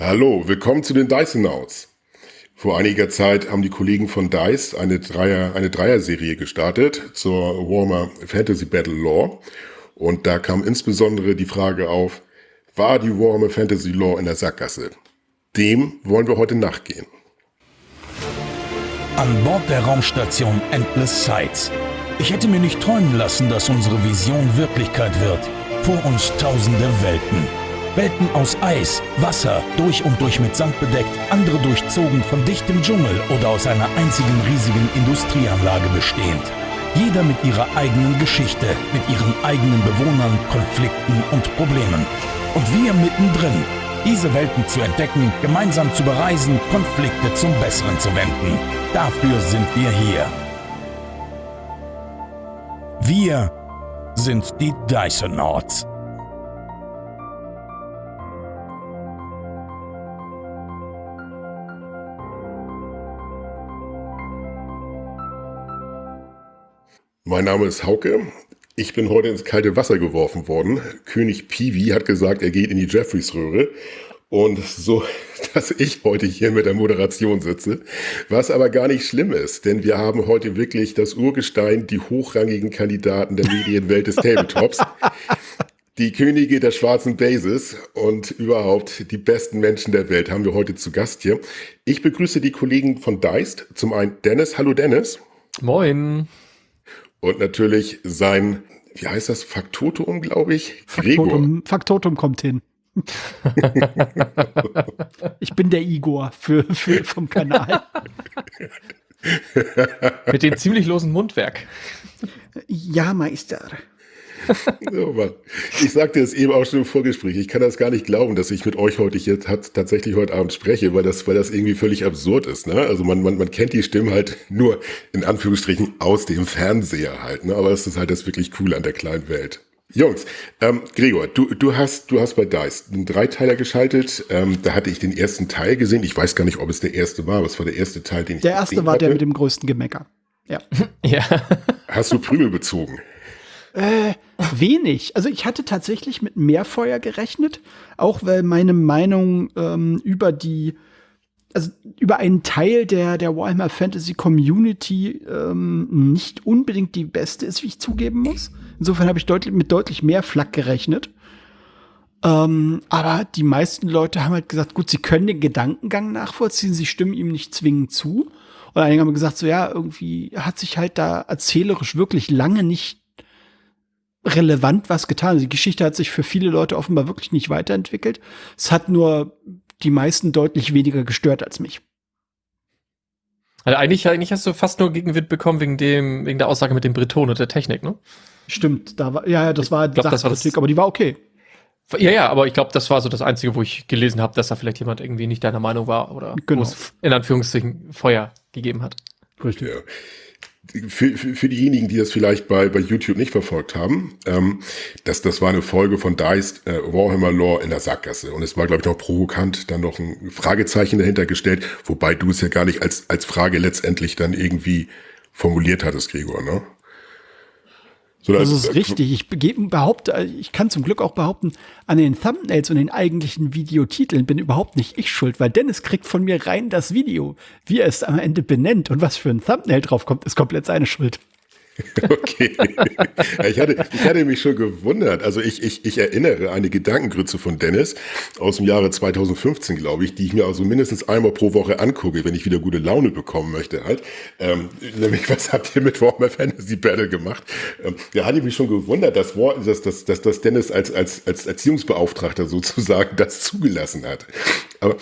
Hallo, willkommen zu den Dysonauts. Vor einiger Zeit haben die Kollegen von DICE eine Dreier, eine Dreier-Serie gestartet zur Warhammer Fantasy Battle Lore. Und da kam insbesondere die Frage auf, war die Warhammer Fantasy Lore in der Sackgasse? Dem wollen wir heute nachgehen. An Bord der Raumstation Endless Sights. Ich hätte mir nicht träumen lassen, dass unsere Vision Wirklichkeit wird. Vor uns tausende Welten. Welten aus Eis, Wasser, durch und durch mit Sand bedeckt, andere durchzogen von dichtem Dschungel oder aus einer einzigen riesigen Industrieanlage bestehend. Jeder mit ihrer eigenen Geschichte, mit ihren eigenen Bewohnern, Konflikten und Problemen. Und wir mittendrin, diese Welten zu entdecken, gemeinsam zu bereisen, Konflikte zum Besseren zu wenden. Dafür sind wir hier. Wir sind die Dysonauts. Mein Name ist Hauke. Ich bin heute ins kalte Wasser geworfen worden. König Peewee hat gesagt, er geht in die Jeffreys-Röhre. Und so, dass ich heute hier mit der Moderation sitze. Was aber gar nicht schlimm ist, denn wir haben heute wirklich das Urgestein, die hochrangigen Kandidaten der Medienwelt des Tabletops. Die Könige der schwarzen Bases und überhaupt die besten Menschen der Welt haben wir heute zu Gast hier. Ich begrüße die Kollegen von Deist. Zum einen Dennis. Hallo Dennis. Moin. Und natürlich sein, wie heißt das, Faktotum, glaube ich? Faktotum, Faktotum kommt hin. ich bin der Igor für, für vom Kanal. Mit dem ziemlich losen Mundwerk. Ja, Meister. so, Mann. Ich sagte es eben auch schon im Vorgespräch. Ich kann das gar nicht glauben, dass ich mit euch heute jetzt hat, tatsächlich heute Abend spreche, weil das, weil das irgendwie völlig absurd ist. Ne? Also man, man, man kennt die Stimmen halt nur in Anführungsstrichen aus dem Fernseher halt. Ne? Aber das ist halt das wirklich Coole an der kleinen Welt. Jungs, ähm, Gregor, du, du hast, du hast bei DICE einen Dreiteiler geschaltet. Ähm, da hatte ich den ersten Teil gesehen. Ich weiß gar nicht, ob es der erste war, aber es war der erste Teil, den ich Der erste war hatte. der mit dem größten Gemecker. Ja. ja. Hast du Prügel bezogen? Äh, wenig. Also ich hatte tatsächlich mit mehr Feuer gerechnet, auch weil meine Meinung ähm, über die, also über einen Teil der, der Warhammer Fantasy Community ähm, nicht unbedingt die beste ist, wie ich zugeben muss. Insofern habe ich deutlich, mit deutlich mehr Flak gerechnet. Ähm, aber die meisten Leute haben halt gesagt, gut, sie können den Gedankengang nachvollziehen, sie stimmen ihm nicht zwingend zu. Und einige haben gesagt, so ja, irgendwie hat sich halt da erzählerisch wirklich lange nicht relevant was getan. Die Geschichte hat sich für viele Leute offenbar wirklich nicht weiterentwickelt. Es hat nur die meisten deutlich weniger gestört als mich. Also eigentlich, eigentlich hast du fast nur Gegenwind bekommen wegen dem, wegen der Aussage mit dem Breton und der Technik, ne? Stimmt, da war, ja, ja, das war, glaub, das war das, aber die war okay. Ja, ja, aber ich glaube, das war so das Einzige, wo ich gelesen habe, dass da vielleicht jemand irgendwie nicht deiner Meinung war oder genau. es in Anführungszeichen Feuer gegeben hat. Richtig. Ja für, für, für diejenigen, die das vielleicht bei, bei YouTube nicht verfolgt haben, ähm, das, das war eine Folge von Dice äh, Warhammer Lore in der Sackgasse. Und es war, glaube ich, noch provokant dann noch ein Fragezeichen dahinter gestellt, wobei du es ja gar nicht als, als Frage letztendlich dann irgendwie formuliert hattest, Gregor, ne? So, das ist richtig. Ich behaupte, ich kann zum Glück auch behaupten, an den Thumbnails und den eigentlichen Videotiteln bin überhaupt nicht ich schuld, weil Dennis kriegt von mir rein das Video. Wie er es am Ende benennt und was für ein Thumbnail drauf kommt, ist komplett seine Schuld. Okay. ich, hatte, ich hatte mich schon gewundert. Also ich, ich, ich erinnere eine Gedankengrütze von Dennis aus dem Jahre 2015, glaube ich, die ich mir also mindestens einmal pro Woche angucke, wenn ich wieder gute Laune bekommen möchte halt. Ähm, nämlich, was habt ihr mit Warhammer Fantasy Battle gemacht? Ähm, da hatte ich mich schon gewundert, dass, dass, dass, dass, Dennis als, als, als Erziehungsbeauftragter sozusagen das zugelassen hat. Aber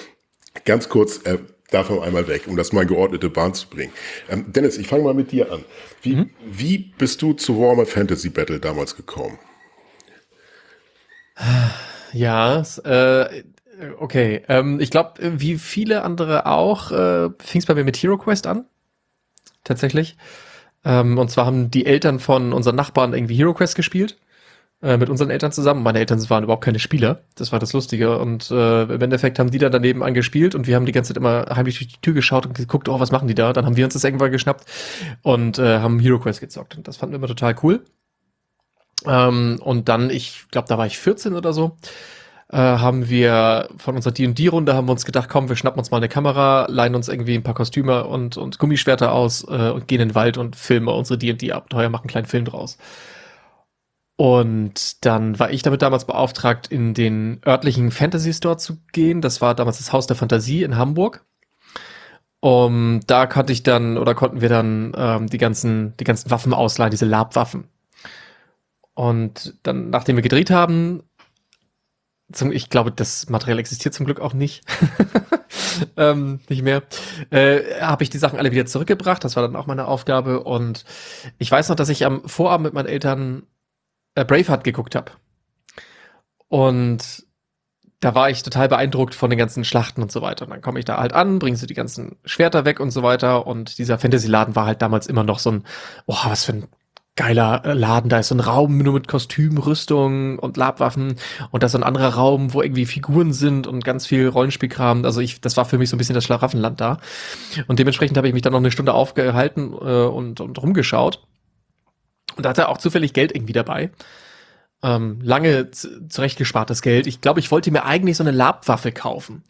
ganz kurz, äh, davon einmal weg, um das mal in geordnete Bahn zu bringen. Ähm, Dennis, ich fange mal mit dir an. Wie, mhm. wie bist du zu Warhammer Fantasy Battle damals gekommen? Ja, äh, okay. Ähm, ich glaube, wie viele andere auch, äh, fing es bei mir mit Hero Quest an. Tatsächlich. Ähm, und zwar haben die Eltern von unseren Nachbarn irgendwie Hero Quest gespielt äh, mit unseren Eltern zusammen. Meine Eltern waren überhaupt keine Spieler. Das war das Lustige. Und äh, im Endeffekt haben die dann daneben angespielt und wir haben die ganze Zeit immer heimlich durch die Tür geschaut und geguckt, oh, was machen die da? Dann haben wir uns das irgendwann geschnappt und äh, haben Hero Quest gezockt. Und das fanden wir immer total cool. Ähm, und dann, ich glaube, da war ich 14 oder so. äh, haben wir von unserer D&D-Runde haben wir uns gedacht, komm, wir schnappen uns mal eine Kamera, leihen uns irgendwie ein paar Kostüme und, und Gummischwerter aus äh, und gehen in den Wald und filmen unsere D&D-Abenteuer, machen einen kleinen Film draus. Und dann war ich damit damals beauftragt, in den örtlichen Fantasy Store zu gehen. Das war damals das Haus der Fantasie in Hamburg. Um, da konnte ich dann oder konnten wir dann ähm, die ganzen die ganzen Waffen ausleihen, diese Labwaffen. Und dann, nachdem wir gedreht haben, zum, ich glaube, das Material existiert zum Glück auch nicht, ähm, nicht mehr, äh, habe ich die Sachen alle wieder zurückgebracht. Das war dann auch meine Aufgabe. Und ich weiß noch, dass ich am Vorabend mit meinen Eltern äh, Braveheart geguckt habe. Und da war ich total beeindruckt von den ganzen Schlachten und so weiter. Und dann komme ich da halt an, bringst du die ganzen Schwerter weg und so weiter. Und dieser Fantasy-Laden war halt damals immer noch so ein, oh, was für ein geiler äh, Laden. Da ist so ein Raum nur mit Kostüm, Rüstung und Labwaffen. Und da ist so ein anderer Raum, wo irgendwie Figuren sind und ganz viel Rollenspielkram. Also ich, das war für mich so ein bisschen das Schlaraffenland da. Und dementsprechend habe ich mich dann noch eine Stunde aufgehalten äh, und, und rumgeschaut. Und da hatte auch zufällig Geld irgendwie dabei ähm, lange zurechtgespartes Geld. Ich glaube, ich wollte mir eigentlich so eine Labwaffe kaufen.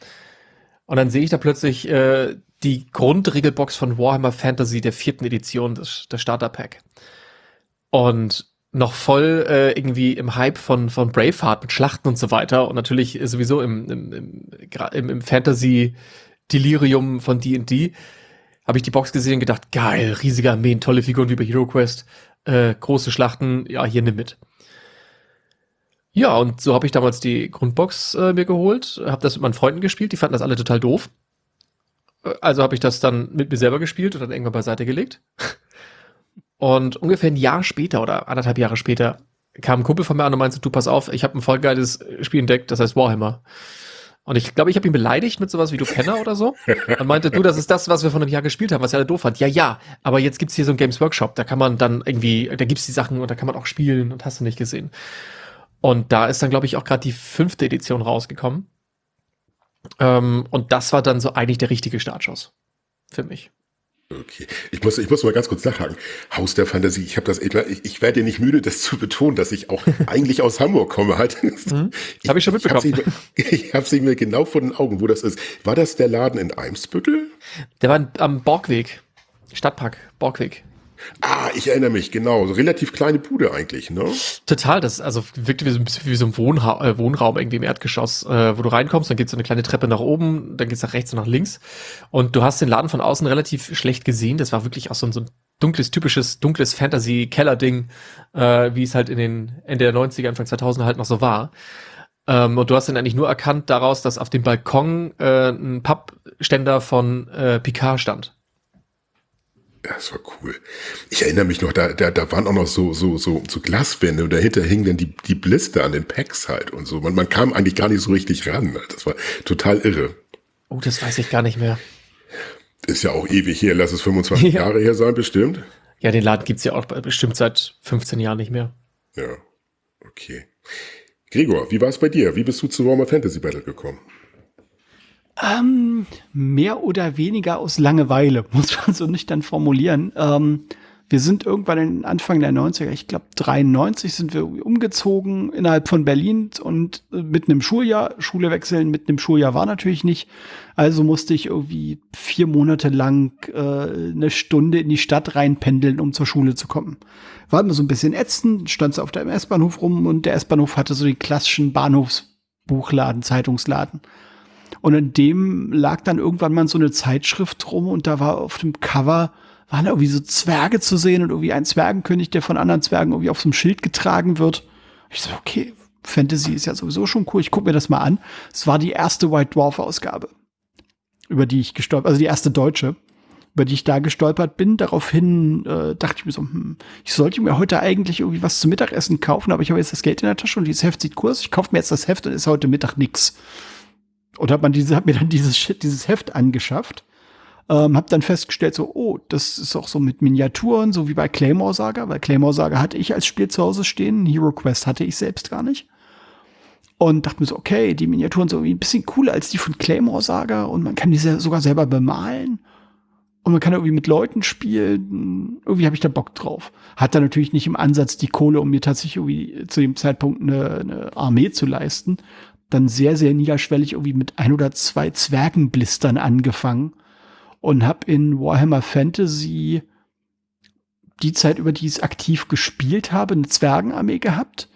Und dann sehe ich da plötzlich äh, die Grundregelbox von Warhammer Fantasy der vierten Edition, des, der Starter-Pack. Und noch voll äh, irgendwie im Hype von, von Braveheart mit Schlachten und so weiter. Und natürlich sowieso im, im, im, im Fantasy-Delirium von D&D habe ich die Box gesehen und gedacht, geil, riesige Armeen, tolle Figuren wie bei Hero Quest, äh, große Schlachten, ja, hier nimm mit. Ja, und so habe ich damals die Grundbox äh, mir geholt, habe das mit meinen Freunden gespielt, die fanden das alle total doof. Äh, also habe ich das dann mit mir selber gespielt und dann irgendwann beiseite gelegt. Und ungefähr ein Jahr später oder anderthalb Jahre später kam ein Kumpel von mir an und meinte, du pass auf, ich habe ein voll geiles Spiel entdeckt, das heißt Warhammer. Und ich glaube, ich habe ihn beleidigt mit sowas wie du Penner oder so. Und meinte, du, das ist das, was wir von einem Jahr gespielt haben, was er alle doof fand. Ja, ja, aber jetzt gibt's hier so ein Games Workshop, da kann man dann irgendwie, da gibt's die Sachen und da kann man auch spielen und hast du nicht gesehen. Und da ist dann, glaube ich, auch gerade die fünfte Edition rausgekommen. Ähm, und das war dann so eigentlich der richtige Startschuss für mich. Okay, ich muss, ich muss mal ganz kurz nachhaken. Haus der Fantasie, ich habe das, ich, ich werde nicht müde, das zu betonen, dass ich auch eigentlich aus Hamburg komme halt. Mhm, habe ich schon mitbekommen. Ich habe sie mir genau vor den Augen, wo das ist. War das der Laden in Eimsbüttel? Der war am Borgweg, Stadtpark, Borgweg. Ah, ich erinnere mich, genau. So relativ kleine Bude eigentlich, ne? Total, das also wirkte wie so ein bisschen wie so ein Wohnha äh, Wohnraum irgendwie im Erdgeschoss, äh, wo du reinkommst, dann geht's so eine kleine Treppe nach oben, dann geht's nach rechts und nach links. Und du hast den Laden von außen relativ schlecht gesehen. Das war wirklich auch so ein, so ein dunkles, typisches, dunkles Fantasy-Keller-Ding, äh, wie es halt in den Ende der 90er, Anfang 2000 halt noch so war. Ähm, und du hast dann eigentlich nur erkannt daraus, dass auf dem Balkon äh, ein Pappständer von äh, Picard stand. Ja, das war cool. Ich erinnere mich noch, da, da, da waren auch noch so, so, so, so Glaswände und dahinter hingen dann die, die Blister an den Packs halt und so. Man, man kam eigentlich gar nicht so richtig ran. Das war total irre. Oh, das weiß ich gar nicht mehr. Ist ja auch ewig her, lass es 25 ja. Jahre her sein, bestimmt. Ja, den Laden gibt's ja auch bestimmt seit 15 Jahren nicht mehr. Ja, okay. Gregor, wie war es bei dir? Wie bist du zu Warhammer Fantasy Battle gekommen? Ähm, mehr oder weniger aus Langeweile, muss man so nicht dann formulieren. Ähm, wir sind irgendwann in Anfang der 90er, ich glaube 93 sind wir umgezogen innerhalb von Berlin und äh, mitten im Schuljahr, Schule wechseln mitten im Schuljahr war natürlich nicht. Also musste ich irgendwie vier Monate lang äh, eine Stunde in die Stadt reinpendeln, um zur Schule zu kommen. War immer so ein bisschen ätzend, stand so auf dem S-Bahnhof rum und der S-Bahnhof hatte so den klassischen Bahnhofsbuchladen, Zeitungsladen. Und in dem lag dann irgendwann mal so eine Zeitschrift rum und da war auf dem Cover waren irgendwie so Zwerge zu sehen und irgendwie ein Zwergenkönig, der von anderen Zwergen irgendwie auf so einem Schild getragen wird. Ich so, okay, Fantasy ist ja sowieso schon cool. Ich gucke mir das mal an. Es war die erste White Dwarf Ausgabe, über die ich gestolpert, also die erste deutsche, über die ich da gestolpert bin. Daraufhin äh, dachte ich mir so, hm, ich sollte mir heute eigentlich irgendwie was zum Mittagessen kaufen, aber ich habe jetzt das Geld in der Tasche und dieses Heft sieht aus. Ich kaufe mir jetzt das Heft und ist heute Mittag nix. Und hat man diese, hat mir dann dieses, dieses Heft angeschafft. Ähm, hab dann festgestellt, so, oh, das ist auch so mit Miniaturen, so wie bei Claymore Saga, weil Claymore Saga hatte ich als Spiel zu Hause stehen, Hero Quest hatte ich selbst gar nicht. Und dachte mir so, okay, die Miniaturen sind irgendwie ein bisschen cooler als die von Claymore Saga und man kann diese sogar selber bemalen. Und man kann irgendwie mit Leuten spielen. Irgendwie habe ich da Bock drauf. Hat da natürlich nicht im Ansatz die Kohle, um mir tatsächlich irgendwie zu dem Zeitpunkt eine, eine Armee zu leisten dann sehr, sehr niederschwellig irgendwie mit ein oder zwei Zwergenblistern angefangen und habe in Warhammer Fantasy die Zeit, über die ich es aktiv gespielt habe, eine Zwergenarmee gehabt.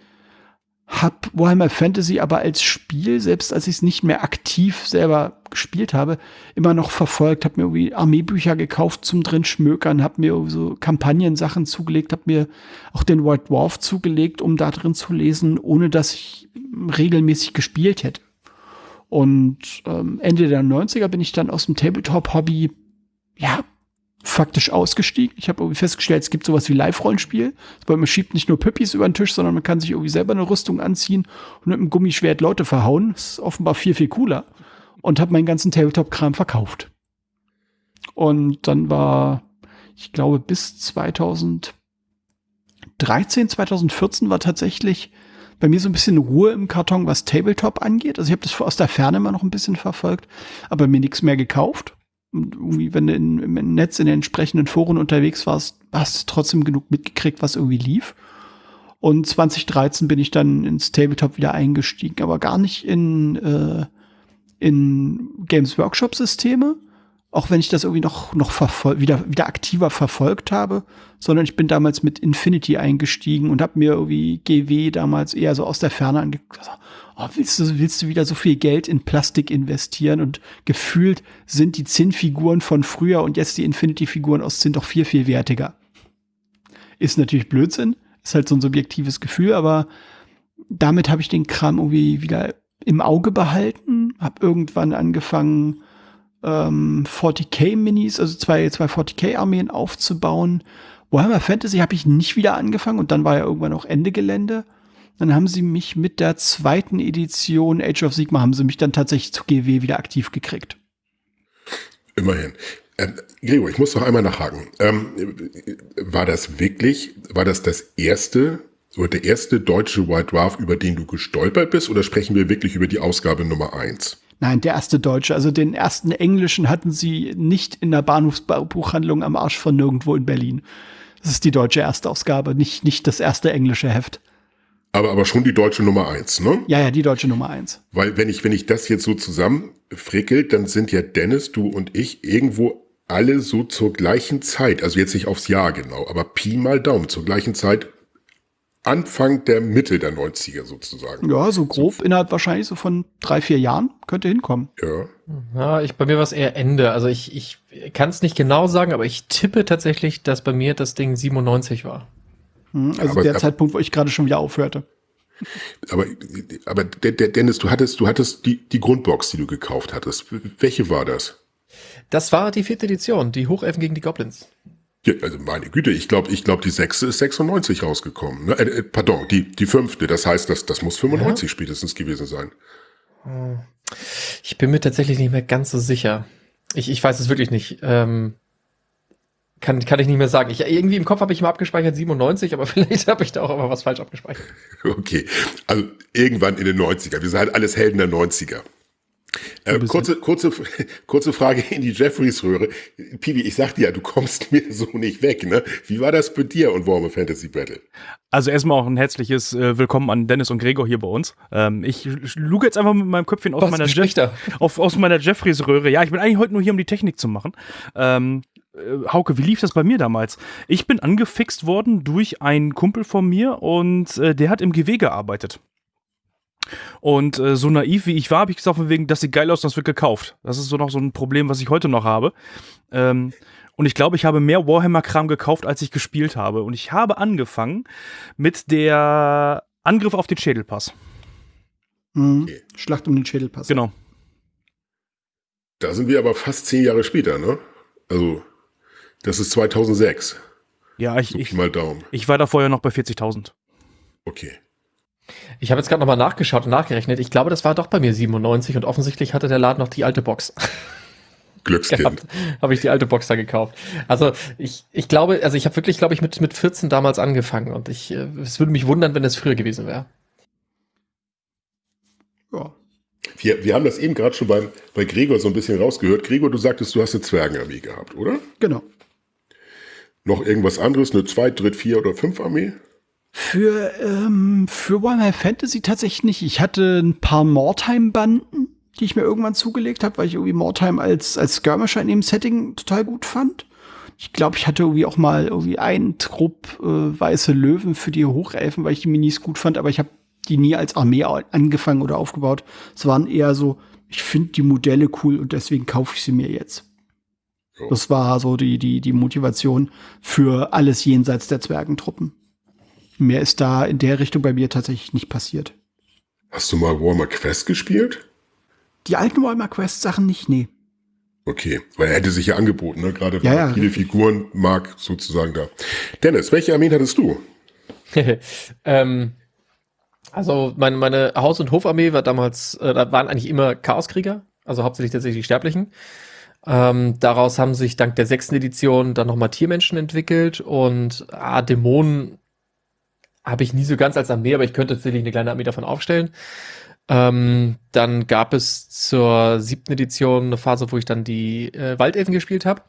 Hab Warhammer Fantasy aber als Spiel, selbst als ich es nicht mehr aktiv selber gespielt habe, immer noch verfolgt, hab mir irgendwie Armeebücher gekauft zum drin schmökern, hab mir so Kampagnensachen zugelegt, hab mir auch den White Dwarf zugelegt, um da drin zu lesen, ohne dass ich regelmäßig gespielt hätte. Und ähm, Ende der 90er bin ich dann aus dem Tabletop-Hobby, ja, faktisch ausgestiegen. Ich habe irgendwie festgestellt, es gibt sowas wie Live-Rollenspiel. Man schiebt nicht nur Püppis über den Tisch, sondern man kann sich irgendwie selber eine Rüstung anziehen und mit einem Gummischwert Leute verhauen. Das ist offenbar viel, viel cooler. Und habe meinen ganzen Tabletop-Kram verkauft. Und dann war, ich glaube, bis 2013, 2014 war tatsächlich bei mir so ein bisschen Ruhe im Karton, was Tabletop angeht. Also ich habe das aus der Ferne immer noch ein bisschen verfolgt, aber mir nichts mehr gekauft. Irgendwie, wenn du in, im Netz in den entsprechenden Foren unterwegs warst, hast du trotzdem genug mitgekriegt, was irgendwie lief. Und 2013 bin ich dann ins Tabletop wieder eingestiegen, aber gar nicht in, äh, in Games Workshop Systeme, auch wenn ich das irgendwie noch, noch wieder, wieder aktiver verfolgt habe, sondern ich bin damals mit Infinity eingestiegen und habe mir irgendwie GW damals eher so aus der Ferne angeguckt oh, willst, du, willst du wieder so viel Geld in Plastik investieren? Und gefühlt sind die Zinnfiguren von früher und jetzt die Infinity-Figuren aus Zinn doch viel, viel wertiger. Ist natürlich Blödsinn, ist halt so ein subjektives Gefühl, aber damit habe ich den Kram irgendwie wieder im Auge behalten, habe irgendwann angefangen, ähm, 40k-Minis, also zwei, zwei 40k-Armeen aufzubauen. Warhammer Fantasy habe ich nicht wieder angefangen und dann war ja irgendwann auch Ende Gelände. Dann haben sie mich mit der zweiten Edition Age of Sigma haben sie mich dann tatsächlich zu GW wieder aktiv gekriegt. Immerhin. Ähm, Gregor, ich muss noch einmal nachhaken. Ähm, war das wirklich, war das das erste, oder der erste deutsche White Dwarf, über den du gestolpert bist, oder sprechen wir wirklich über die Ausgabe Nummer eins? Nein, der erste deutsche. Also den ersten englischen hatten sie nicht in der Bahnhofsbuchhandlung am Arsch von nirgendwo in Berlin. Das ist die deutsche Erstausgabe, nicht, nicht das erste englische Heft. Aber, aber schon die deutsche Nummer eins, ne? Ja, ja, die deutsche Nummer eins. Weil wenn ich, wenn ich das jetzt so zusammenfrickelt, dann sind ja Dennis, du und ich irgendwo alle so zur gleichen Zeit, also jetzt nicht aufs Jahr genau, aber Pi mal Daumen, zur gleichen Zeit Anfang der Mitte der 90er sozusagen. Ja, so grob so. innerhalb wahrscheinlich so von drei, vier Jahren könnte hinkommen. Ja. Ja, ich, bei mir war es eher Ende. Also ich, ich kann es nicht genau sagen, aber ich tippe tatsächlich, dass bei mir das Ding 97 war. Hm, also aber, der aber, Zeitpunkt, wo ich gerade schon wieder aufhörte. Aber, aber Dennis, du hattest, du hattest die, die Grundbox, die du gekauft hattest. Welche war das? Das war die vierte Edition, die Hochelfen gegen die Goblins. Ja, also meine Güte, ich glaube, ich glaube, die sechste ist 96 rausgekommen. Ne? Äh, äh, pardon, die, die fünfte. Das heißt, das, das muss 95 ja. spätestens gewesen sein. Hm. Ich bin mir tatsächlich nicht mehr ganz so sicher. Ich, ich weiß es wirklich nicht. Ähm, kann, kann ich nicht mehr sagen. Ich, irgendwie im Kopf habe ich mal abgespeichert 97, aber vielleicht habe ich da auch immer was falsch abgespeichert. Okay, also irgendwann in den 90er. Wir sind halt alles Helden der 90er. Äh, kurze, kurze, kurze Frage in die Jeffreys-Röhre. Piwi, ich sag dir ja, du kommst mir so nicht weg, ne? Wie war das bei dir und Warhammer Fantasy Battle? Also erstmal auch ein herzliches äh, Willkommen an Dennis und Gregor hier bei uns. Ähm, ich luge jetzt einfach mit meinem Köpfchen aus meiner, Jeff auf, aus meiner Jeffreys-Röhre. Ja, ich bin eigentlich heute nur hier, um die Technik zu machen. Ähm, äh, Hauke, wie lief das bei mir damals? Ich bin angefixt worden durch einen Kumpel von mir und äh, der hat im GW gearbeitet. Und äh, so naiv wie ich war, habe ich gesagt, von wegen, das sieht geil aus, das wird gekauft. Das ist so noch so ein Problem, was ich heute noch habe. Ähm, und ich glaube, ich habe mehr Warhammer-Kram gekauft, als ich gespielt habe. Und ich habe angefangen mit der Angriff auf den Schädelpass. Mhm. Schlacht um den Schädelpass. Genau. Da sind wir aber fast zehn Jahre später, ne? Also das ist 2006. Ja, ich, so ich, mal Daumen. ich war da vorher noch bei 40.000. Okay. Ich habe jetzt gerade nochmal nachgeschaut und nachgerechnet. Ich glaube, das war doch bei mir 97 und offensichtlich hatte der Laden noch die alte Box. Glückskind. Habe ich die alte Box da gekauft. Also ich, ich glaube, also ich habe wirklich, glaube ich, mit, mit 14 damals angefangen und ich, äh, es würde mich wundern, wenn es früher gewesen wäre. Ja. Wir, wir haben das eben gerade schon beim, bei Gregor so ein bisschen rausgehört. Gregor, du sagtest, du hast eine Zwergenarmee gehabt, oder? Genau. Noch irgendwas anderes? Eine Zweit-, Dritt-, Vier- oder Fünf-Armee? Für, ähm, für Warhammer Fantasy tatsächlich nicht. Ich hatte ein paar Mortime-Banden, die ich mir irgendwann zugelegt habe, weil ich irgendwie Mortime als, als Skirmisher in dem Setting total gut fand. Ich glaube, ich hatte irgendwie auch mal irgendwie einen Trupp äh, weiße Löwen für die Hochelfen, weil ich die Minis gut fand, aber ich habe die nie als Armee angefangen oder aufgebaut. Es waren eher so, ich finde die Modelle cool und deswegen kaufe ich sie mir jetzt. Das war so die, die, die Motivation für alles jenseits der Zwergentruppen. Mehr ist da in der Richtung bei mir tatsächlich nicht passiert. Hast du mal Warhammer Quest gespielt? Die alten Warhammer Quest Sachen nicht, nee. Okay, weil er hätte sich ja angeboten, ne? gerade weil ja, ja, viele Figuren mag sozusagen da. Dennis, welche Armeen hattest du? ähm, also meine, meine Haus- und Hofarmee war damals, äh, da waren eigentlich immer Chaoskrieger, also hauptsächlich tatsächlich die Sterblichen. Ähm, daraus haben sich dank der sechsten Edition dann nochmal Tiermenschen entwickelt und ah, Dämonen habe ich nie so ganz als Armee, aber ich könnte tatsächlich eine kleine Armee davon aufstellen. Ähm, dann gab es zur siebten Edition eine Phase, wo ich dann die äh, Waldelfen gespielt habe.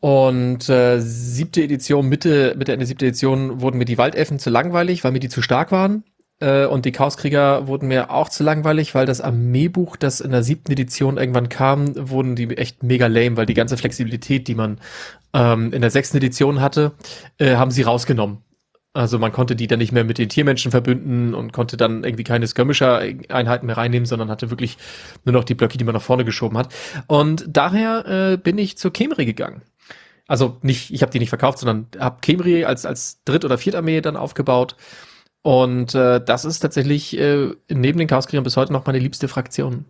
Und äh, siebte Edition, Mitte, Mitte Ende siebte Edition wurden mir die Waldelfen zu langweilig, weil mir die zu stark waren. Äh, und die Chaoskrieger wurden mir auch zu langweilig, weil das Armeebuch, das in der siebten Edition irgendwann kam, wurden die echt mega lame, weil die ganze Flexibilität, die man ähm, in der sechsten Edition hatte, äh, haben sie rausgenommen. Also man konnte die dann nicht mehr mit den Tiermenschen verbünden und konnte dann irgendwie keine Skirmisher-Einheiten mehr reinnehmen, sondern hatte wirklich nur noch die Blöcke, die man nach vorne geschoben hat. Und daher äh, bin ich zur Kemri gegangen. Also nicht, ich habe die nicht verkauft, sondern habe Kemri als, als Dritt- oder Viertarmee dann aufgebaut. Und äh, das ist tatsächlich äh, neben den Chaoskriegern bis heute noch meine liebste Fraktion.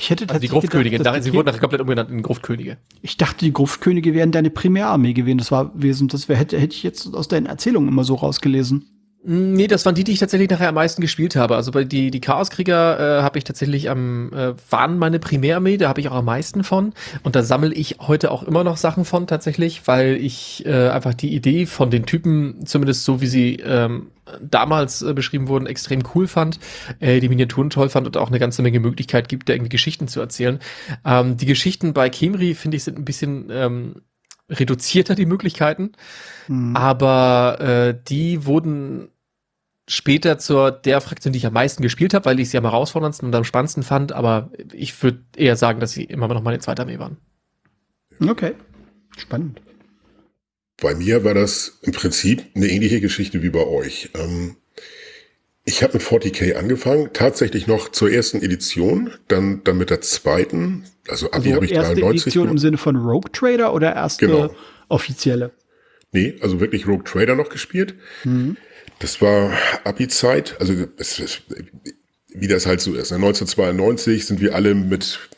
Ich hätte also die Gruftkönige, gedacht, sie wurden nachher komplett umgenannt in Gruftkönige. Ich dachte, die Gruftkönige wären deine Primärarmee gewesen. Das war wesentlich, das wär, hätte, hätte ich jetzt aus deinen Erzählungen immer so rausgelesen. Mm, nee, das waren die, die ich tatsächlich nachher am meisten gespielt habe. Also bei die, die Chaoskrieger äh, habe ich tatsächlich am, äh, waren meine Primärarmee, da habe ich auch am meisten von. Und da sammle ich heute auch immer noch Sachen von tatsächlich, weil ich äh, einfach die Idee von den Typen, zumindest so wie sie ähm, damals äh, beschrieben wurden, extrem cool fand, äh, die Miniaturen toll fand und auch eine ganze Menge Möglichkeit gibt, da irgendwie Geschichten zu erzählen. Ähm, die Geschichten bei Kemri, finde ich, sind ein bisschen ähm, reduzierter, die Möglichkeiten. Mhm. Aber äh, die wurden später zur der Fraktion, die ich am meisten gespielt habe, weil ich sie am herausforderndsten und am spannendsten fand. Aber ich würde eher sagen, dass sie immer noch meine zweite Armee waren. Okay, spannend. Bei mir war das im Prinzip eine ähnliche Geschichte wie bei euch. Ähm, ich habe mit 40k angefangen, tatsächlich noch zur ersten Edition, dann, dann mit der zweiten, also Abi also habe ich erste 93. Edition gemacht. im Sinne von Rogue Trader oder erste genau. offizielle? Nee, also wirklich Rogue Trader noch gespielt. Mhm. Das war Abi-Zeit, also das, das, wie das halt so ist. 1992 ne? sind wir alle mit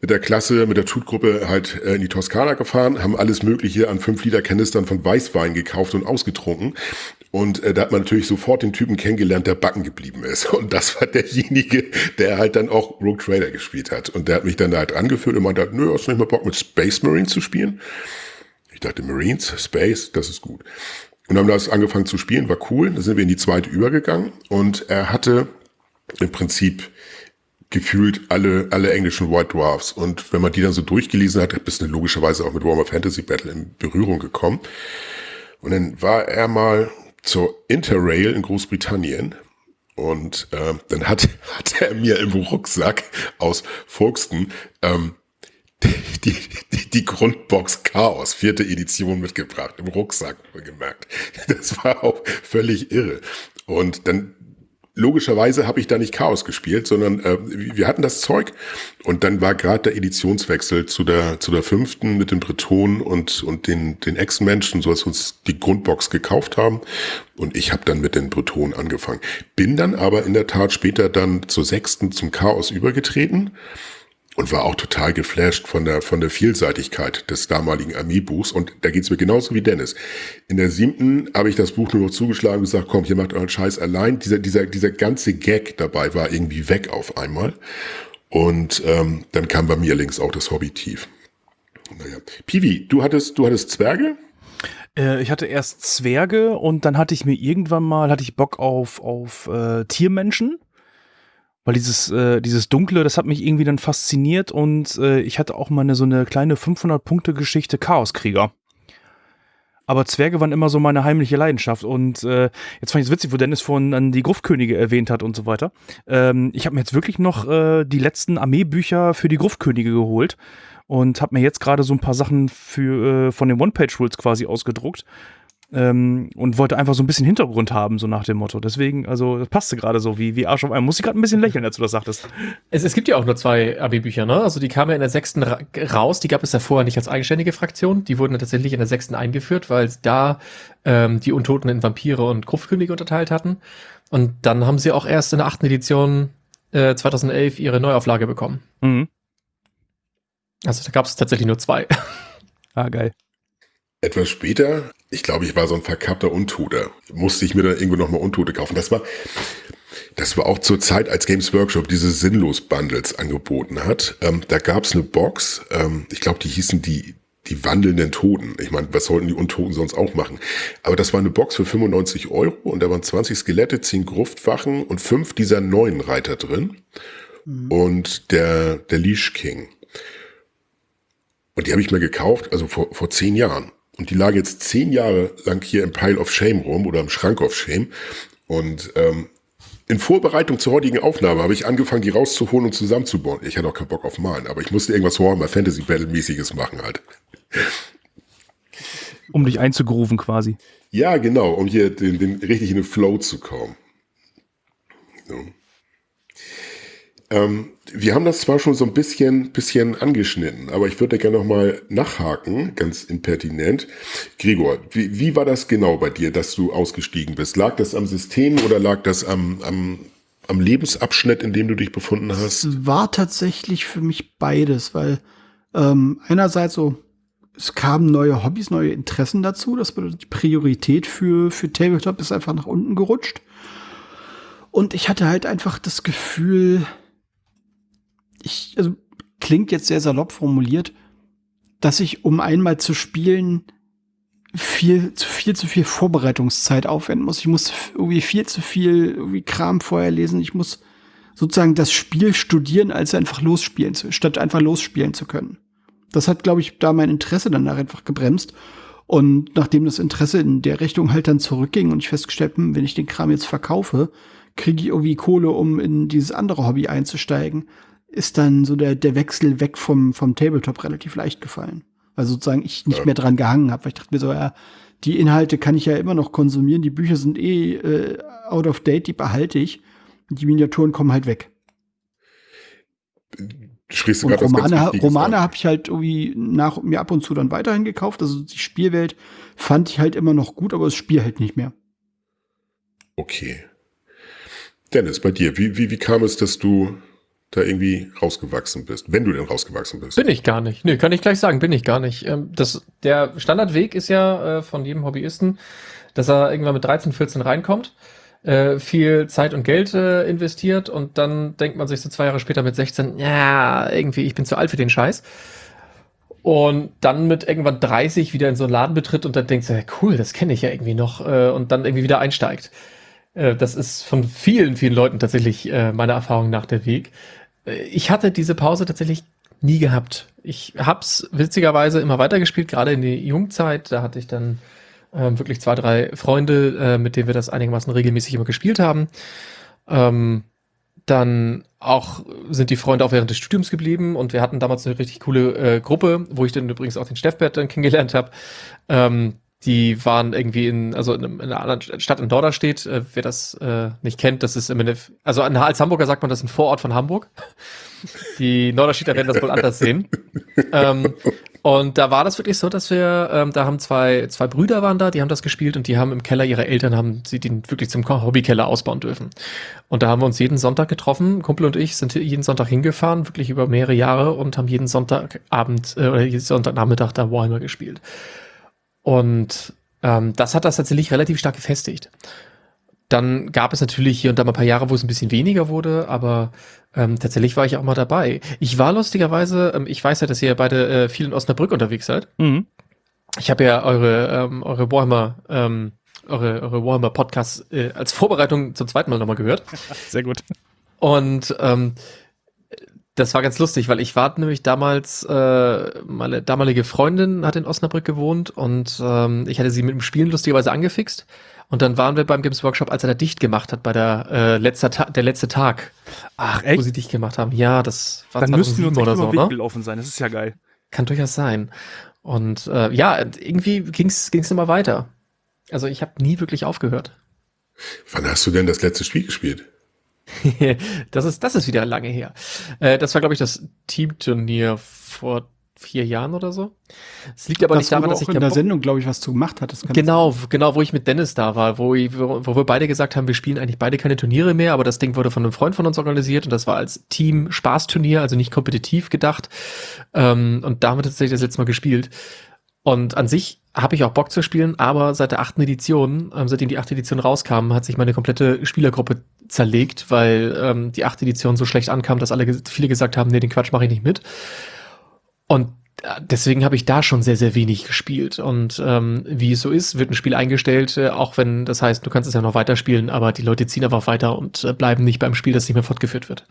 mit der Klasse, mit der Tutgruppe halt äh, in die Toskana gefahren, haben alles Mögliche an 5 Liter Kanistern von Weißwein gekauft und ausgetrunken. Und äh, da hat man natürlich sofort den Typen kennengelernt, der backen geblieben ist. Und das war derjenige, der halt dann auch Rogue Trader gespielt hat. Und der hat mich dann da halt angeführt und meinte, nö, hast du nicht mal Bock mit Space Marines zu spielen? Ich dachte, Marines, Space, das ist gut. Und haben das angefangen zu spielen, war cool. Da sind wir in die zweite übergegangen und er hatte im Prinzip gefühlt alle, alle englischen White Dwarfs. Und wenn man die dann so durchgelesen hat, bist du logischerweise auch mit Warhammer Fantasy Battle in Berührung gekommen. Und dann war er mal zur Interrail in Großbritannien. Und äh, dann hat, hat er mir im Rucksack aus Folkestone ähm, die, die, die Grundbox Chaos, vierte Edition mitgebracht, im Rucksack gemerkt. Das war auch völlig irre. Und dann logischerweise habe ich da nicht Chaos gespielt, sondern äh, wir hatten das Zeug. Und dann war gerade der Editionswechsel zu der zu der fünften mit den Bretonen und und den den Ex-Menschen, so dass wir uns die Grundbox gekauft haben. Und ich habe dann mit den Bretonen angefangen. Bin dann aber in der Tat später dann zur sechsten zum Chaos übergetreten und war auch total geflasht von der, von der Vielseitigkeit des damaligen Armeebuchs. Und da geht's mir genauso wie Dennis. In der siebten habe ich das Buch nur noch zugeschlagen und gesagt, komm, ihr macht euren Scheiß allein. Dieser, dieser, dieser ganze Gag dabei war irgendwie weg auf einmal. Und ähm, dann kam bei mir links auch das Hobby tief. Naja. Pivi, du hattest, du hattest Zwerge? Äh, ich hatte erst Zwerge und dann hatte ich mir irgendwann mal, hatte ich Bock auf, auf äh, Tiermenschen weil dieses, äh, dieses Dunkle, das hat mich irgendwie dann fasziniert und äh, ich hatte auch mal eine, so eine kleine 500-Punkte-Geschichte Chaoskrieger. Aber Zwerge waren immer so meine heimliche Leidenschaft. Und äh, jetzt fand ich es witzig, wo Dennis vorhin an die Gruftkönige erwähnt hat und so weiter. Ähm, ich habe mir jetzt wirklich noch äh, die letzten Armeebücher für die Gruftkönige geholt und habe mir jetzt gerade so ein paar Sachen für, äh, von den One-Page-Rules quasi ausgedruckt. Ähm, und wollte einfach so ein bisschen Hintergrund haben, so nach dem Motto. Deswegen, also das passte gerade so wie, wie Arsch auf einmal. Muss ich gerade ein bisschen lächeln, als du das sagtest. Es, es gibt ja auch nur zwei AB-Bücher, ne? Also die kamen ja in der sechsten ra raus, die gab es ja vorher nicht als eigenständige Fraktion. Die wurden ja tatsächlich in der sechsten eingeführt, weil da ähm, die Untoten in Vampire und Gruftkönige unterteilt hatten. Und dann haben sie auch erst in der achten Edition äh, 2011 ihre Neuauflage bekommen. Mhm. Also da gab es tatsächlich nur zwei. Ah, geil. Etwas später, ich glaube, ich war so ein verkappter Untoter, musste ich mir dann irgendwo nochmal Untote kaufen. Das war, das war auch zur Zeit, als Games Workshop diese Sinnlos-Bundles angeboten hat. Ähm, da gab es eine Box, ähm, ich glaube, die hießen die, die wandelnden Toten. Ich meine, was sollten die Untoten sonst auch machen? Aber das war eine Box für 95 Euro und da waren 20 Skelette, 10 Gruftwachen und fünf dieser neuen Reiter drin. Mhm. Und der, der Leash King. Und die habe ich mir gekauft, also vor, vor zehn Jahren. Und die lagen jetzt zehn Jahre lang hier im Pile of Shame rum oder im Schrank of Shame. Und ähm, in Vorbereitung zur heutigen Aufnahme habe ich angefangen, die rauszuholen und zusammenzubauen. Ich hatte auch keinen Bock auf Malen, aber ich musste irgendwas Warhammer Fantasy Battle mäßiges machen halt. Um dich einzugrooven quasi. Ja, genau, um hier den, den richtig in den Flow zu kommen. So. Ähm, wir haben das zwar schon so ein bisschen, bisschen angeschnitten, aber ich würde gerne nochmal nachhaken, ganz impertinent. Gregor, wie, wie war das genau bei dir, dass du ausgestiegen bist? Lag das am System oder lag das am, am, am Lebensabschnitt, in dem du dich befunden hast? Es war tatsächlich für mich beides, weil ähm, einerseits so, es kamen neue Hobbys, neue Interessen dazu. Das bedeutet, die Priorität für, für Tabletop ist einfach nach unten gerutscht. Und ich hatte halt einfach das Gefühl, ich, also klingt jetzt sehr salopp formuliert, dass ich, um einmal zu spielen, viel zu viel zu viel Vorbereitungszeit aufwenden muss. Ich muss irgendwie viel zu viel irgendwie Kram vorher lesen. Ich muss sozusagen das Spiel studieren, als einfach losspielen zu, statt einfach losspielen zu können. Das hat, glaube ich, da mein Interesse dann einfach gebremst. Und nachdem das Interesse in der Richtung halt dann zurückging und ich festgestellt habe, wenn ich den Kram jetzt verkaufe, kriege ich irgendwie Kohle, um in dieses andere Hobby einzusteigen, ist dann so der, der Wechsel weg vom, vom Tabletop relativ leicht gefallen. Also sozusagen ich nicht mehr dran gehangen habe, weil ich dachte mir so, ja, die Inhalte kann ich ja immer noch konsumieren, die Bücher sind eh äh, out of date, die behalte ich. Die Miniaturen kommen halt weg. Sprichst du und Romane, Romane habe ich halt irgendwie nach mir ab und zu dann weiterhin gekauft. Also die Spielwelt fand ich halt immer noch gut, aber das Spiel halt nicht mehr. Okay. Dennis, bei dir, wie, wie, wie kam es, dass du da irgendwie rausgewachsen bist, wenn du denn rausgewachsen bist. Bin ich gar nicht. Nö, kann ich gleich sagen, bin ich gar nicht. Ähm, das, der Standardweg ist ja äh, von jedem Hobbyisten, dass er irgendwann mit 13, 14 reinkommt, äh, viel Zeit und Geld äh, investiert und dann denkt man sich so zwei Jahre später mit 16, ja, irgendwie, ich bin zu alt für den Scheiß. Und dann mit irgendwann 30 wieder in so einen Laden betritt und dann denkt, ja, cool, das kenne ich ja irgendwie noch und dann irgendwie wieder einsteigt. Das ist von vielen, vielen Leuten tatsächlich meiner Erfahrung nach der Weg. Ich hatte diese Pause tatsächlich nie gehabt. Ich hab's witzigerweise immer weitergespielt, gerade in die Jungzeit. Da hatte ich dann ähm, wirklich zwei, drei Freunde, äh, mit denen wir das einigermaßen regelmäßig immer gespielt haben. Ähm, dann auch sind die Freunde auch während des Studiums geblieben und wir hatten damals eine richtig coole äh, Gruppe, wo ich dann übrigens auch den Steffbert dann kennengelernt habe. Ähm, die waren irgendwie in, also in, einer anderen Stadt in Norderstedt, äh, wer das äh, nicht kennt, das ist im Endeffekt, also als Hamburger sagt man, das ist ein Vorort von Hamburg. Die Norderstädter werden das wohl anders sehen. ähm, und da war das wirklich so, dass wir, ähm, da haben zwei, zwei Brüder waren da, die haben das gespielt und die haben im Keller ihrer Eltern, haben sie den wirklich zum Hobbykeller ausbauen dürfen. Und da haben wir uns jeden Sonntag getroffen, Kumpel und ich sind jeden Sonntag hingefahren, wirklich über mehrere Jahre und haben jeden Sonntagabend äh, oder jeden Sonntagnachmittag da Warhammer gespielt. Und ähm, das hat das tatsächlich relativ stark gefestigt. Dann gab es natürlich hier und da mal ein paar Jahre, wo es ein bisschen weniger wurde, aber ähm, tatsächlich war ich auch mal dabei. Ich war lustigerweise, ähm, ich weiß ja, dass ihr beide äh, viel in Osnabrück unterwegs seid. Mhm. Ich habe ja eure, ähm, eure Warhammer, ähm, eure, eure Warhammer Podcasts äh, als Vorbereitung zum zweiten Mal nochmal gehört. Sehr gut. Und ähm, Das war ganz lustig, weil ich war nämlich damals, äh, meine damalige Freundin hat in Osnabrück gewohnt und ähm, ich hatte sie mit dem Spielen lustigerweise angefixt. Und dann waren wir beim Games Workshop, als er da dicht gemacht hat, bei der äh, letzter Ta der letzte Tag. Ach, echt? Wo sie dicht gemacht haben. Ja, das war Dann müssten wir uns oder so, ne? gelaufen sein. Das ist ja geil. Kann durchaus sein. Und äh, ja, irgendwie ging's ging's immer weiter. Also ich habe nie wirklich aufgehört. Wann hast du denn das letzte Spiel gespielt? das ist das ist wieder lange her. Äh, das war glaube ich das Teamturnier vor vier Jahren oder so. Es liegt aber das nicht daran, dass ich in der Sendung, glaube ich, was zu gemacht hat. Genau, genau, wo ich mit Dennis da war, wo, ich, wo, wo wir beide gesagt haben, wir spielen eigentlich beide keine Turniere mehr, aber das Ding wurde von einem Freund von uns organisiert und das war als Team Spaßturnier, also nicht kompetitiv gedacht. Ähm, und damit tatsächlich das letzte Mal gespielt. Und an sich habe ich auch Bock zu spielen, aber seit der achten Edition, ähm, seitdem die achte Edition rauskam, hat sich meine komplette Spielergruppe zerlegt, weil ähm, die achte Edition so schlecht ankam, dass alle viele gesagt haben, nee, den Quatsch mache ich nicht mit. Und äh, deswegen habe ich da schon sehr, sehr wenig gespielt. Und ähm, wie es so ist, wird ein Spiel eingestellt, äh, auch wenn das heißt, du kannst es ja noch weiterspielen, aber die Leute ziehen einfach weiter und äh, bleiben nicht beim Spiel, das nicht mehr fortgeführt wird.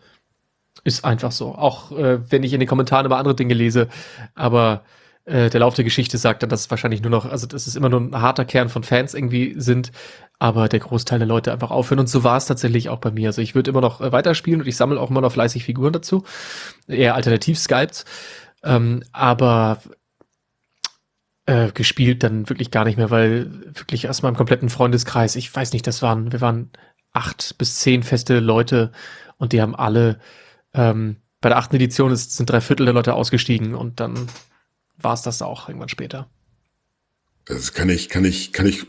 Ist einfach so. Auch äh, wenn ich in den Kommentaren über andere Dinge lese, aber äh, der Lauf der Geschichte sagt dann, dass es wahrscheinlich nur noch, also dass es immer nur ein harter Kern von Fans irgendwie sind, aber der Großteil der Leute einfach aufhören. Und so war es tatsächlich auch bei mir. Also ich würde immer noch äh, weiterspielen und ich sammle auch immer noch fleißig Figuren dazu. Eher alternativ Skypes. Ähm, aber äh, gespielt dann wirklich gar nicht mehr, weil wirklich aus meinem kompletten Freundeskreis, ich weiß nicht, das waren, wir waren acht bis zehn feste Leute und die haben alle ähm, bei der achten Edition ist, sind drei Viertel der Leute ausgestiegen und dann war es das auch irgendwann später. Das kann ich, kann ich, kann ich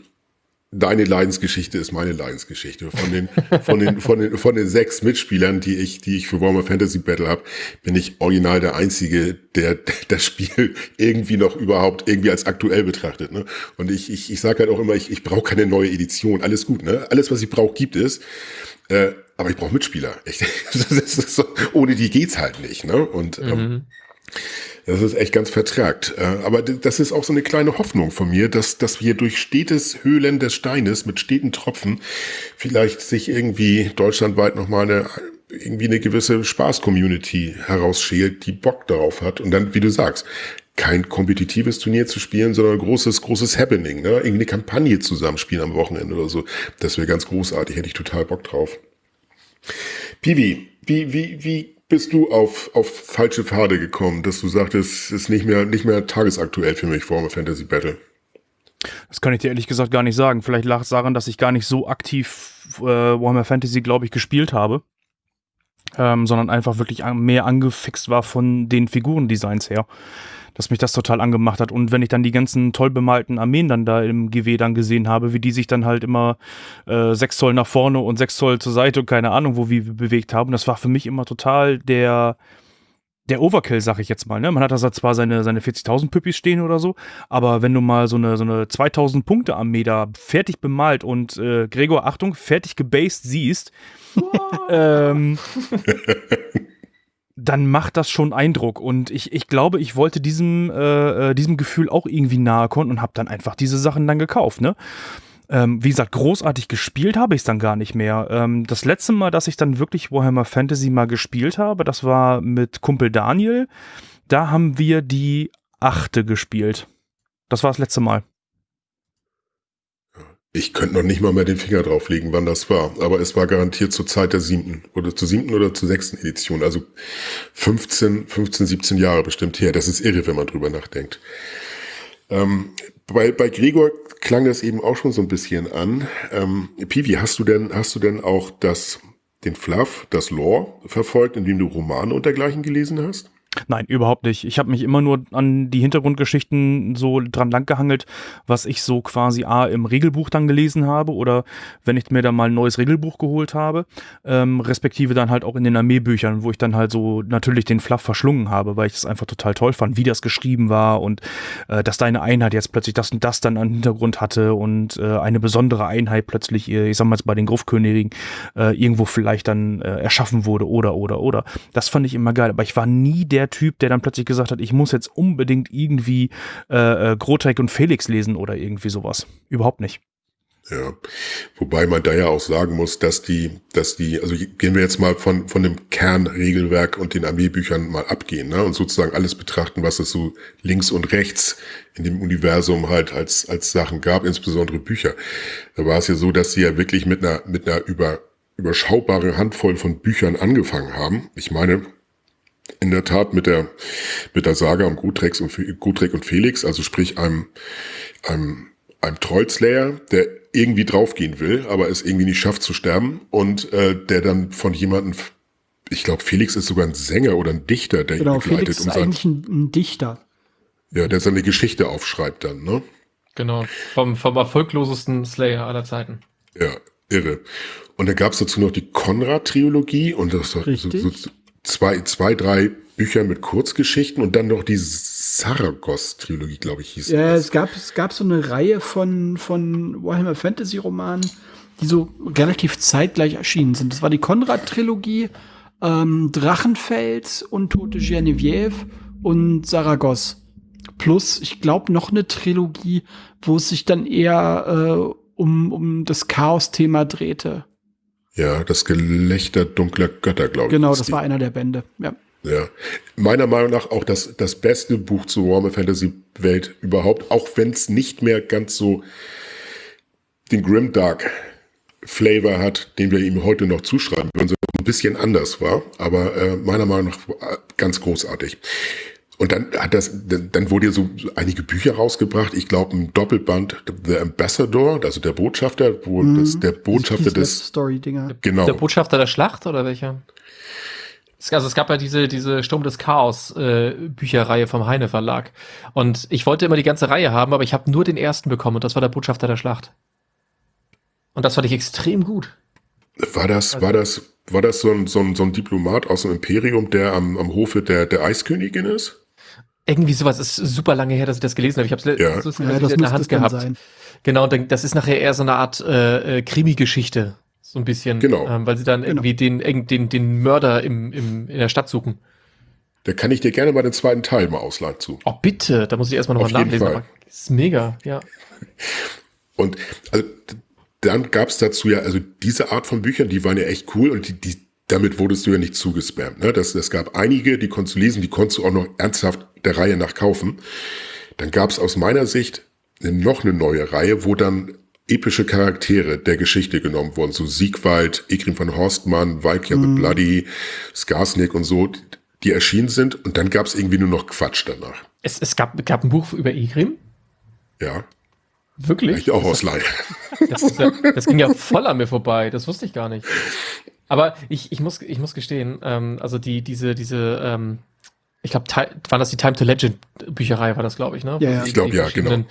deine Leidensgeschichte ist meine Leidensgeschichte. Von den, von den, von den, von den sechs Mitspielern, die ich, die ich für Warhammer Fantasy Battle habe, bin ich original der Einzige, der das Spiel irgendwie noch überhaupt irgendwie als aktuell betrachtet. Ne? Und ich, ich, ich sage halt auch immer, ich, ich brauche keine neue Edition. Alles gut, ne? Alles, was ich brauche, gibt es. Äh, aber ich brauche Mitspieler. Ich, so, ohne die geht's halt nicht. Ne? Und ähm, mhm. Das ist echt ganz vertragt. Äh, aber das ist auch so eine kleine Hoffnung von mir, dass, dass wir durch stetes Höhlen des Steines mit steten Tropfen vielleicht sich irgendwie deutschlandweit nochmal eine, irgendwie eine gewisse Spaß-Community herausschält, die Bock darauf hat. Und dann, wie du sagst, kein kompetitives Turnier zu spielen, sondern ein großes, großes Happening, ne? Irgendwie eine Kampagne zusammenspielen am Wochenende oder so. Das wäre ganz großartig, hätte ich total Bock drauf. Piwi, wie, wie, wie bist du auf, auf falsche Pfade gekommen, dass du sagtest, es ist nicht mehr, nicht mehr tagesaktuell für mich, Warhammer Fantasy Battle? Das kann ich dir ehrlich gesagt gar nicht sagen. Vielleicht lag es daran, dass ich gar nicht so aktiv äh, Warhammer Fantasy, glaube ich, gespielt habe. Ähm, sondern einfach wirklich mehr angefixt war von den Figurendesigns her dass mich das total angemacht hat. Und wenn ich dann die ganzen toll bemalten Armeen dann da im GW dann gesehen habe, wie die sich dann halt immer äh, sechs Zoll nach vorne und sechs Zoll zur Seite und keine Ahnung, wo wir bewegt haben, das war für mich immer total der der Overkill, sag ich jetzt mal. Ne? Man hat da zwar seine, seine 40.000 Püppis stehen oder so, aber wenn du mal so eine, so eine 2.000 Punkte Armee da fertig bemalt und äh, Gregor, Achtung, fertig gebased siehst, ähm, dann macht das schon Eindruck. Und ich, ich glaube, ich wollte diesem, äh, äh diesem Gefühl auch irgendwie nahe kommen und habe dann einfach diese Sachen dann gekauft. Ne? Ähm, wie gesagt, großartig gespielt habe ich es dann gar nicht mehr. Ähm, das letzte Mal, dass ich dann wirklich Warhammer Fantasy mal gespielt habe, das war mit Kumpel Daniel. Da haben wir die achte gespielt. Das war das letzte Mal. Ich könnte noch nicht mal mehr den Finger drauflegen, wann das war. Aber es war garantiert zur Zeit der siebten oder zur siebten oder zur sechsten Edition. Also 15, 15, 17 Jahre bestimmt her. Das ist irre, wenn man drüber nachdenkt. Ähm, bei, bei Gregor klang das eben auch schon so ein bisschen an. Ähm, Pivi, hast du denn, hast du denn auch das, den Fluff, das Lore verfolgt, indem du Romane und dergleichen gelesen hast? Nein, überhaupt nicht. Ich habe mich immer nur an die Hintergrundgeschichten so dran langgehangelt, was ich so quasi A im Regelbuch dann gelesen habe oder wenn ich mir dann mal ein neues Regelbuch geholt habe, ähm, respektive dann halt auch in den Armeebüchern, wo ich dann halt so natürlich den Fluff verschlungen habe, weil ich das einfach total toll fand, wie das geschrieben war und äh, dass deine Einheit jetzt plötzlich das und das dann an Hintergrund hatte und äh, eine besondere Einheit plötzlich, äh, ich sag mal jetzt bei den Gruftkönigen, äh, irgendwo vielleicht dann äh, erschaffen wurde oder oder oder. Das fand ich immer geil, aber ich war nie der Typ, der dann plötzlich gesagt hat, ich muss jetzt unbedingt irgendwie äh, äh, Grotek und Felix lesen oder irgendwie sowas. Überhaupt nicht. Ja, wobei man da ja auch sagen muss, dass die, dass die, also gehen wir jetzt mal von, von dem Kernregelwerk und den Armeebüchern mal abgehen, ne, und sozusagen alles betrachten, was es so links und rechts in dem Universum halt als, als Sachen gab, insbesondere Bücher. Da war es ja so, dass sie ja wirklich mit einer, mit einer über, überschaubaren Handvoll von Büchern angefangen haben. Ich meine, in der Tat mit der, mit der Saga um Gutrex und, Gutrek und Felix, also sprich einem, einem, einem Trollslayer, der irgendwie draufgehen will, aber es irgendwie nicht schafft zu sterben und äh, der dann von jemandem, ich glaube, Felix ist sogar ein Sänger oder ein Dichter, der genau, ihn begleitet. Felix ist um eigentlich ein, ein, Dichter. Ja, der seine Geschichte aufschreibt dann, ne? Genau, vom, vom erfolglosesten Slayer aller Zeiten. Ja, irre. Und da gab es dazu noch die Konrad-Trilogie und das war so, so zwei, zwei, drei Bücher mit Kurzgeschichten und dann noch die Saragoss-Trilogie, glaube ich, hieß Ja, es gab, es gab so eine Reihe von, von Warhammer Fantasy-Romanen, die so relativ zeitgleich erschienen sind. Das war die Konrad-Trilogie, ähm, Drachenfels und Tote Genevieve und Saragoss. Plus, ich glaube, noch eine Trilogie, wo es sich dann eher äh, um, um das Chaos-Thema drehte. Ja, das Gelächter dunkler Götter, glaube ich. Genau, das war einer der Bände, ja. Ja, meiner Meinung nach auch das, das beste Buch zur Warhammer Fantasy Welt überhaupt, auch wenn es nicht mehr ganz so den Grimdark Flavor hat, den wir ihm heute noch zuschreiben würden, sondern ein bisschen anders war, aber äh, meiner Meinung nach ganz großartig. Und dann hat das, dann wurde ja so einige Bücher rausgebracht. Ich glaube, ein Doppelband, The Ambassador, also der Botschafter, wo mhm. das, der Botschafter des Story-Dinger. Genau. Der Botschafter der Schlacht oder welcher? Also es gab ja diese, diese Sturm des Chaos äh, Bücherreihe vom Heine Verlag. Und ich wollte immer die ganze Reihe haben, aber ich habe nur den ersten bekommen und das war der Botschafter der Schlacht. Und das fand ich extrem gut. War das, also, war das, war das so ein, so ein, so ein Diplomat aus dem Imperium, der am, am Hofe der, der Eiskönigin ist? Irgendwie sowas ist super lange her, dass ich das gelesen habe. Ich habe es ja. so ja, in der Hand gehabt. Sein. Genau, das ist nachher eher so eine Art äh, äh, Krimi-Geschichte. So ein bisschen. Genau. Ähm, weil sie dann genau. irgendwie den, den, den Mörder im, im, in der Stadt suchen. Da kann ich dir gerne mal den zweiten Teil mal ausleihen zu. Oh, bitte. Da muss ich erstmal nochmal nachlesen. Aber ist mega, ja. Und also, dann gab es dazu ja, also diese Art von Büchern, die waren ja echt cool und die, die damit wurdest du ja nicht zugespammt. Ne? Das, das gab einige, die konntest du lesen, die konntest du auch noch ernsthaft der Reihe nach kaufen. Dann gab es aus meiner Sicht noch eine neue Reihe, wo dann epische Charaktere der Geschichte genommen wurden. So Siegwald, Egrim von Horstmann, Valkyr mm. the mhm. Bloody, Skarsnik und so, die erschienen sind. Und dann gab es irgendwie nur noch Quatsch danach. Es, es gab, gab ein Buch über Egrim? Ja. Wirklich? Ich auch ausleihen. Das, ja, das ging ja voll an mir vorbei. Das wusste ich gar nicht. Aber ich, ich, muss, ich muss gestehen, ähm, also die, diese, diese, ähm, ich glaube, war das die Time to Legend Bücherei, war das, glaube ich, ne? Ja, ja. ich glaube, ja, genau.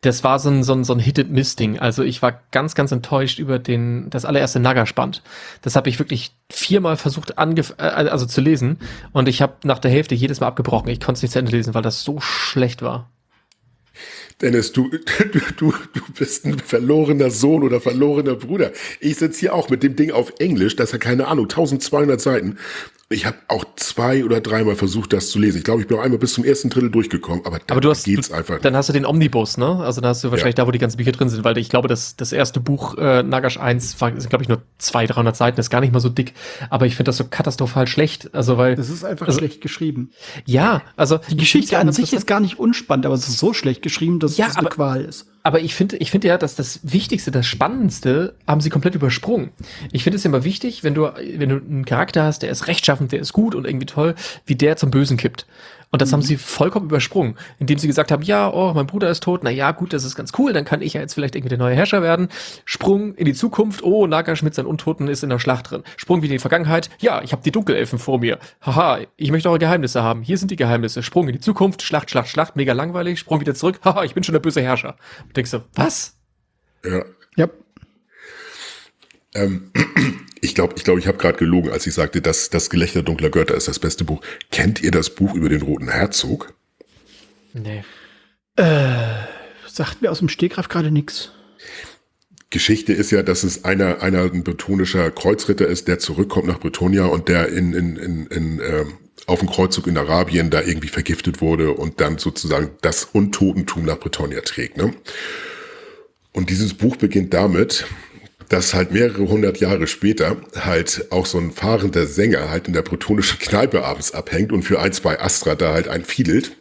Das war so ein, so ein, so ein Hit-and-Miss-Ding. Also ich war ganz, ganz enttäuscht über den, das allererste Naga-Spand. Das habe ich wirklich viermal versucht, angef äh, also zu lesen. Und ich habe nach der Hälfte jedes Mal abgebrochen. Ich konnte es nicht zu Ende lesen, weil das so schlecht war. Dennis, du, du, du, du bist ein verlorener Sohn oder verlorener Bruder. Ich sitze hier auch mit dem Ding auf Englisch, das hat keine Ahnung, 1200 Seiten. Ich habe auch zwei oder dreimal versucht, das zu lesen. Ich glaube, ich bin auch einmal bis zum ersten Drittel durchgekommen, aber, aber du hast, geht's einfach. Dann hast du den Omnibus, ne? Also dann hast du wahrscheinlich ja. da, wo die ganzen Bücher drin sind, weil ich glaube, das, das erste Buch äh, Nagash 1 war, sind, glaube ich, nur 200, 300 Seiten, ist gar nicht mal so dick. Aber ich finde das so katastrophal schlecht. Also, weil. Das ist einfach also, schlecht geschrieben. Ja, also. Die Geschichte an sich ist gar nicht unspannend, aber es ist so schlecht geschrieben, dass ja, es eine Qual ist. Aber ich finde, ich finde ja, dass das Wichtigste, das Spannendste haben sie komplett übersprungen. Ich finde es immer wichtig, wenn du, wenn du einen Charakter hast, der ist rechtschaffend, der ist gut und irgendwie toll, wie der zum Bösen kippt. Und das mhm. haben sie vollkommen übersprungen, indem sie gesagt haben, ja, oh, mein Bruder ist tot, na ja, gut, das ist ganz cool, dann kann ich ja jetzt vielleicht irgendwie der neue Herrscher werden. Sprung in die Zukunft, oh, Nagash mit seinen Untoten ist in der Schlacht drin. Sprung wieder in die Vergangenheit, ja, ich habe die Dunkelelfen vor mir. Haha, ich möchte eure Geheimnisse haben. Hier sind die Geheimnisse. Sprung in die Zukunft, Schlacht, Schlacht, Schlacht, mega langweilig. Sprung wieder zurück, haha, ich bin schon der böse Herrscher. Und denkst du, was? Ja. Ja. Ähm, ich glaube, ich, glaub, ich habe gerade gelogen, als ich sagte, dass das Gelächter dunkler Götter ist das beste Buch. Kennt ihr das Buch über den Roten Herzog? Nee. Äh, sagt mir aus dem Stegreif gerade nichts. Geschichte ist ja, dass es einer, einer ein bretonischer Kreuzritter ist, der zurückkommt nach Bretonia und der in, in, in, in ähm, auf dem Kreuzzug in Arabien da irgendwie vergiftet wurde und dann sozusagen das Untotentum nach Bretonia trägt. Ne? Und dieses Buch beginnt damit, dass halt mehrere hundert Jahre später halt auch so ein fahrender Sänger halt in der protonischen Kneipe abends abhängt und für ein, zwei Astra da halt einfiedelt.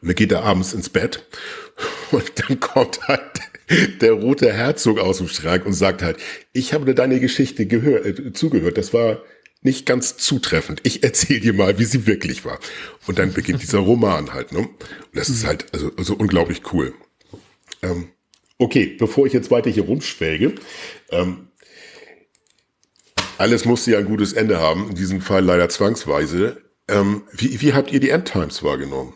Und dann geht er abends ins Bett und dann kommt halt der rote Herzog aus dem Schrank und sagt halt, ich habe dir deine Geschichte gehör, äh, zugehört, das war nicht ganz zutreffend. Ich erzähle dir mal, wie sie wirklich war. Und dann beginnt dieser Roman halt. Ne? Und das ist halt also, also unglaublich cool. Ähm, okay, bevor ich jetzt weiter hier rumschwelge, ähm, alles musste ja ein gutes Ende haben, in diesem Fall leider zwangsweise. Ähm, wie, wie habt ihr die Endtimes wahrgenommen?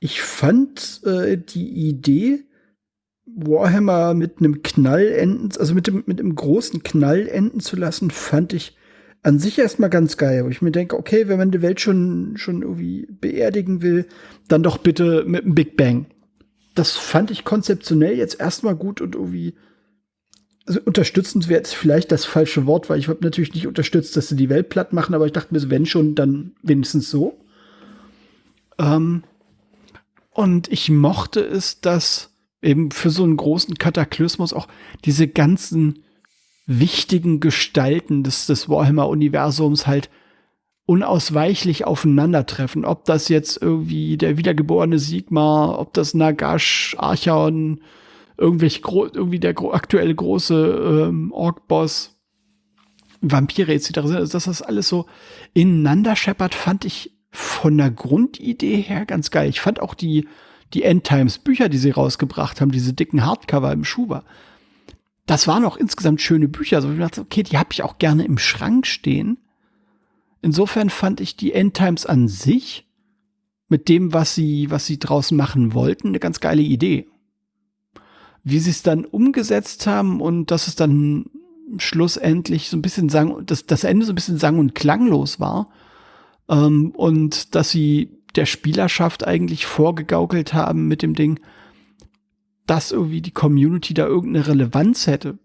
Ich fand äh, die Idee, Warhammer mit einem Knall enden, also mit dem, mit einem großen Knall enden zu lassen, fand ich an sich erstmal ganz geil, wo ich mir denke, okay, wenn man die Welt schon, schon irgendwie beerdigen will, dann doch bitte mit einem Big Bang. Das fand ich konzeptionell jetzt erstmal gut und irgendwie, also unterstützend wäre jetzt vielleicht das falsche Wort, weil ich habe natürlich nicht unterstützt, dass sie die Welt platt machen, aber ich dachte mir, wenn schon, dann wenigstens so. Ähm, und ich mochte es, dass eben für so einen großen Kataklysmus auch diese ganzen wichtigen Gestalten des, des Warhammer-Universums halt unausweichlich aufeinandertreffen. Ob das jetzt irgendwie der wiedergeborene Sigmar, ob das Nagash, Archaon, irgendwelche irgendwie der gro aktuelle große ähm, Ork-Boss, Vampire etc. sind, also dass das alles so ineinander scheppert, fand ich von der Grundidee her ganz geil. Ich fand auch die, die Endtimes Bücher, die sie rausgebracht haben, diese dicken Hardcover im Schuber. Das waren auch insgesamt schöne Bücher. Also ich dachte, okay, die habe ich auch gerne im Schrank stehen. Insofern fand ich die Endtimes an sich mit dem, was sie, was sie draußen machen wollten, eine ganz geile Idee. Wie sie es dann umgesetzt haben und dass es dann schlussendlich so ein bisschen sang, dass das Ende so ein bisschen sang- und klanglos war, ähm, und dass sie der Spielerschaft eigentlich vorgegaukelt haben mit dem Ding, dass irgendwie die Community da irgendeine Relevanz hätte.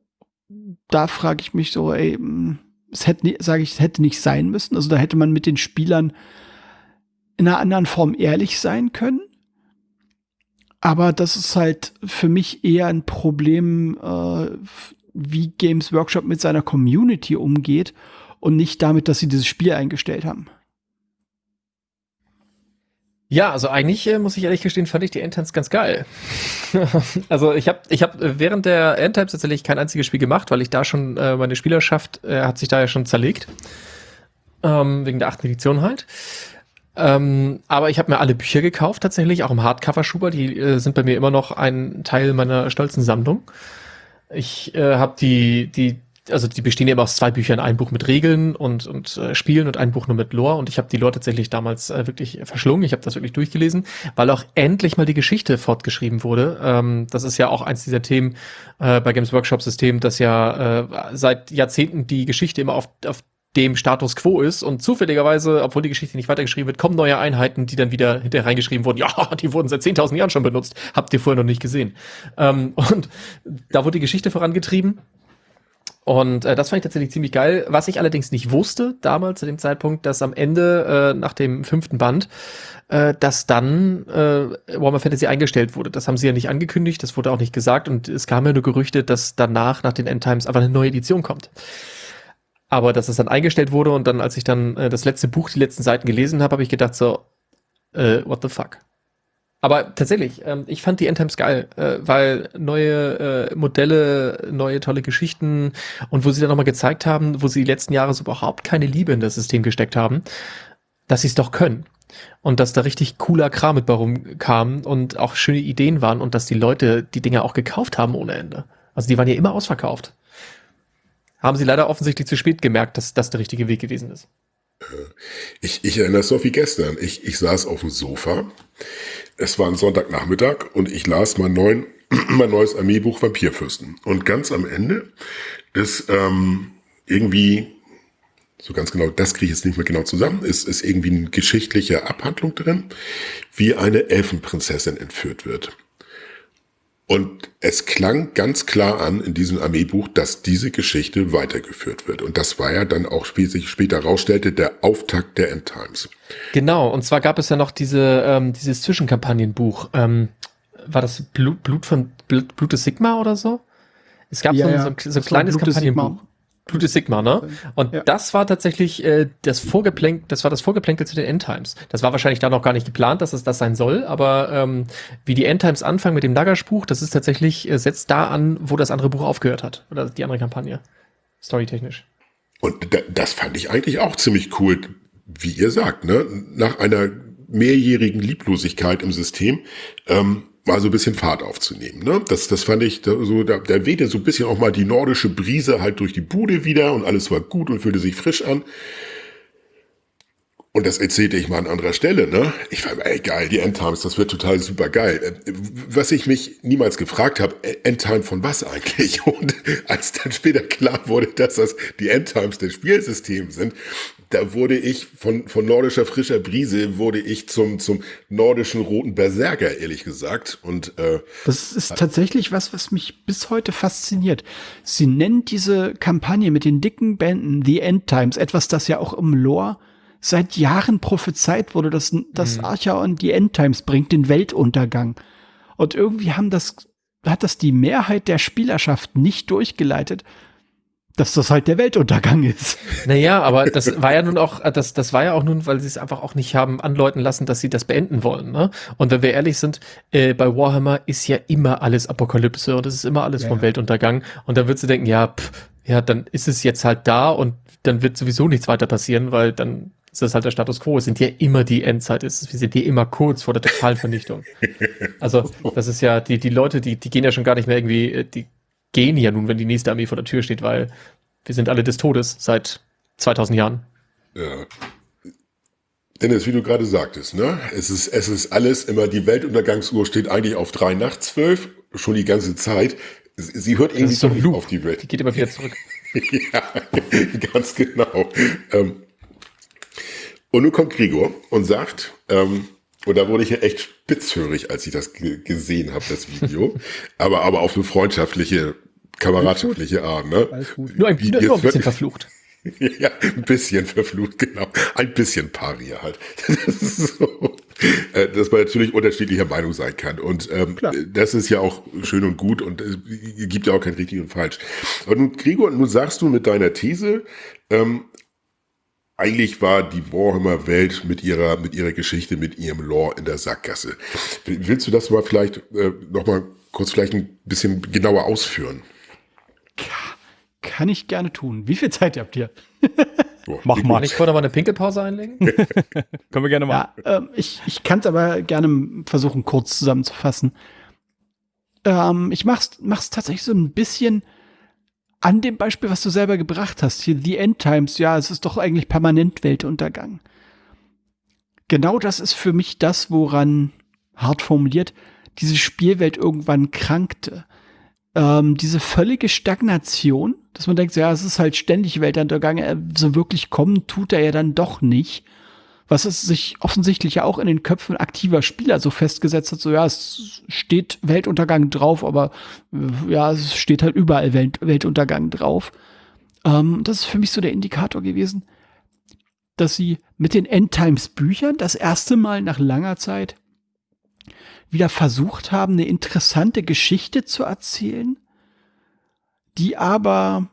Da frage ich mich so, ey, hm, es hätte, sage ich, es hätte nicht sein müssen. Also da hätte man mit den Spielern in einer anderen Form ehrlich sein können. Aber das ist halt für mich eher ein Problem, äh, wie Games Workshop mit seiner Community umgeht und nicht damit, dass sie dieses Spiel eingestellt haben. Ja, also eigentlich äh, muss ich ehrlich gestehen, fand ich die Endtimes ganz geil. also ich habe ich hab während der Endtimes tatsächlich kein einziges Spiel gemacht, weil ich da schon äh, meine Spielerschaft äh, hat sich da ja schon zerlegt ähm, wegen der achten Edition halt. Ähm, aber ich habe mir alle Bücher gekauft tatsächlich, auch im Hardcover-Schuber. Die äh, sind bei mir immer noch ein Teil meiner stolzen Sammlung. Ich äh, habe die die also die bestehen eben aus zwei Büchern, ein Buch mit Regeln und, und äh, Spielen und ein Buch nur mit Lore. Und ich habe die Lore tatsächlich damals äh, wirklich verschlungen. Ich habe das wirklich durchgelesen, weil auch endlich mal die Geschichte fortgeschrieben wurde. Ähm, das ist ja auch eins dieser Themen äh, bei Games Workshop System, dass ja äh, seit Jahrzehnten die Geschichte immer auf, auf dem Status quo ist und zufälligerweise, obwohl die Geschichte nicht weitergeschrieben wird, kommen neue Einheiten, die dann wieder hinterher reingeschrieben wurden. Ja, die wurden seit 10.000 Jahren schon benutzt. Habt ihr vorher noch nicht gesehen. Ähm, und da wurde die Geschichte vorangetrieben und äh, das fand ich tatsächlich ziemlich geil. Was ich allerdings nicht wusste damals zu dem Zeitpunkt, dass am Ende äh, nach dem fünften Band, äh, dass dann äh, Warhammer Fantasy eingestellt wurde. Das haben sie ja nicht angekündigt, das wurde auch nicht gesagt und es kam ja nur Gerüchte, dass danach nach den Endtimes einfach eine neue Edition kommt. Aber dass es dann eingestellt wurde und dann, als ich dann äh, das letzte Buch, die letzten Seiten gelesen habe, habe ich gedacht so, äh, what the fuck? Aber tatsächlich, ähm, ich fand die Endtimes geil, äh, weil neue äh, Modelle, neue tolle Geschichten und wo sie dann nochmal gezeigt haben, wo sie die letzten Jahre so überhaupt keine Liebe in das System gesteckt haben, dass sie es doch können. Und dass da richtig cooler Kram mit warum kam und auch schöne Ideen waren und dass die Leute die Dinge auch gekauft haben ohne Ende. Also die waren ja immer ausverkauft. Haben sie leider offensichtlich zu spät gemerkt, dass das der richtige Weg gewesen ist. Ich, ich erinnere es so wie gestern. Ich, ich saß auf dem Sofa es war ein Sonntagnachmittag und ich las mein, neuen, mein neues Armeebuch Vampirfürsten. Und ganz am Ende ist ähm, irgendwie, so ganz genau, das kriege ich jetzt nicht mehr genau zusammen, ist, ist irgendwie eine geschichtliche Abhandlung drin, wie eine Elfenprinzessin entführt wird. Und es klang ganz klar an in diesem Armeebuch, dass diese Geschichte weitergeführt wird. Und das war ja dann auch, wie sich später herausstellte, der Auftakt der Endtimes. Genau, und zwar gab es ja noch diese, ähm, dieses Zwischenkampagnenbuch. Ähm, war das Blut, Blut von Blut, Blut des Sigma oder so? Es gab ja, so, ein, so, so ein kleines Kampagnenbuch. Blut des Sigma, ne? Und ja. das war tatsächlich äh, das Vorgeplänkel, das war das Vorgeplänkel zu den Endtimes. Das war wahrscheinlich da noch gar nicht geplant, dass es das sein soll, aber ähm, wie die Endtimes anfangen mit dem Nagash-Buch, das ist tatsächlich, äh, setzt da an, wo das andere Buch aufgehört hat. Oder die andere Kampagne. Storytechnisch. Und das fand ich eigentlich auch ziemlich cool, wie ihr sagt, ne? Nach einer mehrjährigen Lieblosigkeit im System, ähm, mal so ein bisschen Fahrt aufzunehmen. Ne? Das, das fand ich, da, so, da, da wehte so ein bisschen auch mal die nordische Brise halt durch die Bude wieder und alles war gut und fühlte sich frisch an. Und das erzählte ich mal an anderer Stelle, ne? Ich war, ey, geil, die Endtimes, das wird total super geil. Äh, was ich mich niemals gefragt habe, äh, Endtime von was eigentlich? Und als dann später klar wurde, dass das die Endtimes des Spielsystems sind, da wurde ich von, von nordischer frischer Brise wurde ich zum, zum nordischen roten Berserker, ehrlich gesagt. Und äh, das ist tatsächlich was, was mich bis heute fasziniert. Sie nennen diese Kampagne mit den dicken Bänden The End Times, etwas, das ja auch im Lore seit Jahren prophezeit wurde, dass das mhm. Archaon die End Times bringt, den Weltuntergang. Und irgendwie haben das, hat das die Mehrheit der Spielerschaft nicht durchgeleitet dass das halt der Weltuntergang ist. Naja, aber das war ja nun auch, das, das war ja auch nun, weil sie es einfach auch nicht haben anläuten lassen, dass sie das beenden wollen. Ne? Und wenn wir ehrlich sind, äh, bei Warhammer ist ja immer alles Apokalypse und es ist immer alles ja. vom Weltuntergang. Und dann würdest du denken, ja, pff, ja, dann ist es jetzt halt da und dann wird sowieso nichts weiter passieren, weil dann ist das halt der Status quo. Es sind ja immer die Endzeit, wir sind ja immer kurz vor der Totalvernichtung. also, das ist ja, die, die Leute, die, die gehen ja schon gar nicht mehr irgendwie, äh, die gehen ja nun, wenn die nächste Armee vor der Tür steht, weil wir sind alle des Todes seit 2000 Jahren. Ja. Dennis, wie du gerade sagtest, ne? Es ist, es ist alles immer, die Weltuntergangsuhr steht eigentlich auf drei nach zwölf, schon die ganze Zeit. Sie hört irgendwie so ein auf die Welt. Die geht immer wieder zurück. ja, ganz genau. Ähm, und nun kommt Gregor und sagt, ähm, und da wurde ich ja echt spitzhörig, als ich das gesehen habe, das Video. aber, aber auf eine freundschaftliche kameradschaftliche Art. Ne? Nur ein, nur, ein bisschen verflucht. ja, ein bisschen verflucht, genau. Ein bisschen Paria halt. Das ist so. Äh, dass man natürlich unterschiedlicher Meinung sein kann. Und ähm, das ist ja auch schön und gut und es gibt ja auch kein richtig und falsch. Und Gregor, nun sagst du mit deiner These, ähm, eigentlich war die Warhammer-Welt mit ihrer, mit ihrer Geschichte, mit ihrem Lore in der Sackgasse. Willst du das mal vielleicht äh, nochmal kurz vielleicht ein bisschen genauer ausführen? Kann ich gerne tun. Wie viel Zeit habt ihr? Mach mal. Kann ich vorher mal eine Pinkelpause einlegen? Können wir gerne machen. Ja, äh, ich ich kann es aber gerne versuchen, kurz zusammenzufassen. Ähm, ich mach's, mach's tatsächlich so ein bisschen an dem Beispiel, was du selber gebracht hast. Hier The End Times, ja, es ist doch eigentlich permanent Weltuntergang. Genau das ist für mich das, woran, hart formuliert, diese Spielwelt irgendwann krankte ähm, diese völlige Stagnation, dass man denkt, ja, es ist halt ständig Weltuntergang, äh, so wirklich kommen tut er ja dann doch nicht. Was es sich offensichtlich ja auch in den Köpfen aktiver Spieler so festgesetzt hat, so ja, es steht Weltuntergang drauf, aber äh, ja, es steht halt überall Welt Weltuntergang drauf. Ähm, das ist für mich so der Indikator gewesen, dass sie mit den Endtimes Büchern das erste Mal nach langer Zeit wieder versucht haben, eine interessante Geschichte zu erzählen, die aber